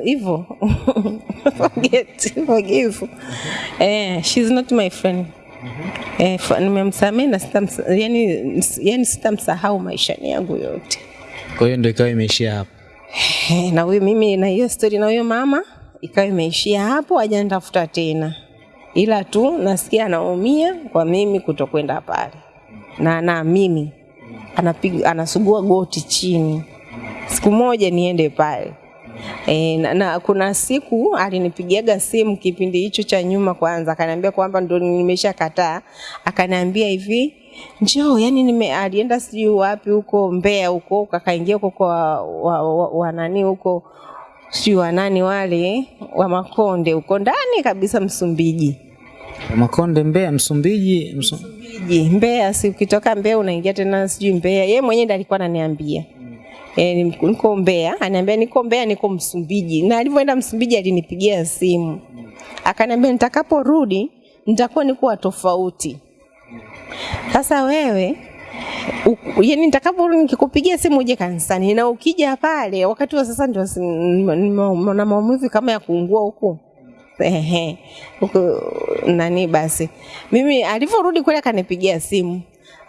Speaker 3: Hivyo forget forgive. Eh, she's not my friend. Eh, nimemsamehe na sitamsa, yani, yani sitamsahau maishani yangu yote.
Speaker 2: Kwa hiyo ndio ikawa imeishia hapo.
Speaker 3: Eh, na huyo mimi na hiyo stori na huyo mama ikawa imeishia hapo, hajanitafuta tena, ila tu nasikia anaumia kwa mimi kutokwenda pale, na naamini anapiga anasugua goti chini, siku moja niende pale. E, na, na kuna siku alinipigiaga simu kipindi hicho cha nyuma, kwanza akaniambia kwamba ndo nimesha kataa, akaniambia hivi njoo, yani nime alienda sijui wapi huko Mbeya huko, akaingia huko kwa wa, wa, wa nani huko sijui wanani wale wa Makonde huko ndani kabisa Msumbiji.
Speaker 2: Makonde, Mbeya, Msumbiji, Msu...
Speaker 3: Msumbiji, Mbeya, si ukitoka Mbeya unaingia tena sijui Mbeya. Yeye mwenyewe ndiye alikuwa ananiambia E, niko Mbeya, ananiambia niko Mbeya, niko Msumbiji. Na alivyoenda Msumbiji alinipigia simu akaniambia, nitakaporudi nitakuwa niko tofauti. Sasa wewe yani nitakaporudi nikikupigia simu uje kanisani, na ukija pale wakati wa sasa ndio na maumivu kama ya kuungua huku ehe, nani basi, mimi alivyorudi kule akanipigia simu.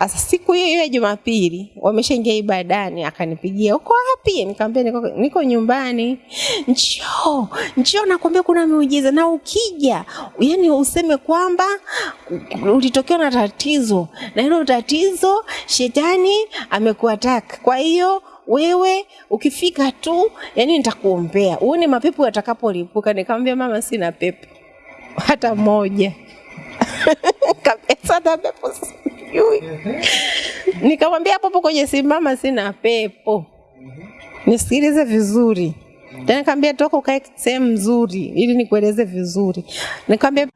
Speaker 3: Sasa siku hiyo hiyo ya Jumapili wameshaingia ibadani, akanipigia uko wapi? Nikamwambia niko, niko nyumbani. Njoo, njoo, nakwambia kuna miujiza, na ukija yani useme kwamba ulitokewa na tatizo, na hilo tatizo shetani amekuataka. Kwa hiyo wewe ukifika tu, yani nitakuombea uone mapepo yatakapolipuka. Nikamwambia mama, sina pepo hata moja kabisa, hata pepo sijui. Nikamwambia hapo hapo kwenye simama mama, sina pepo. Nisikilize vizuri tena, nikamwambia toka ukae sehemu nzuri ili nikueleze vizuri. Nikamwambia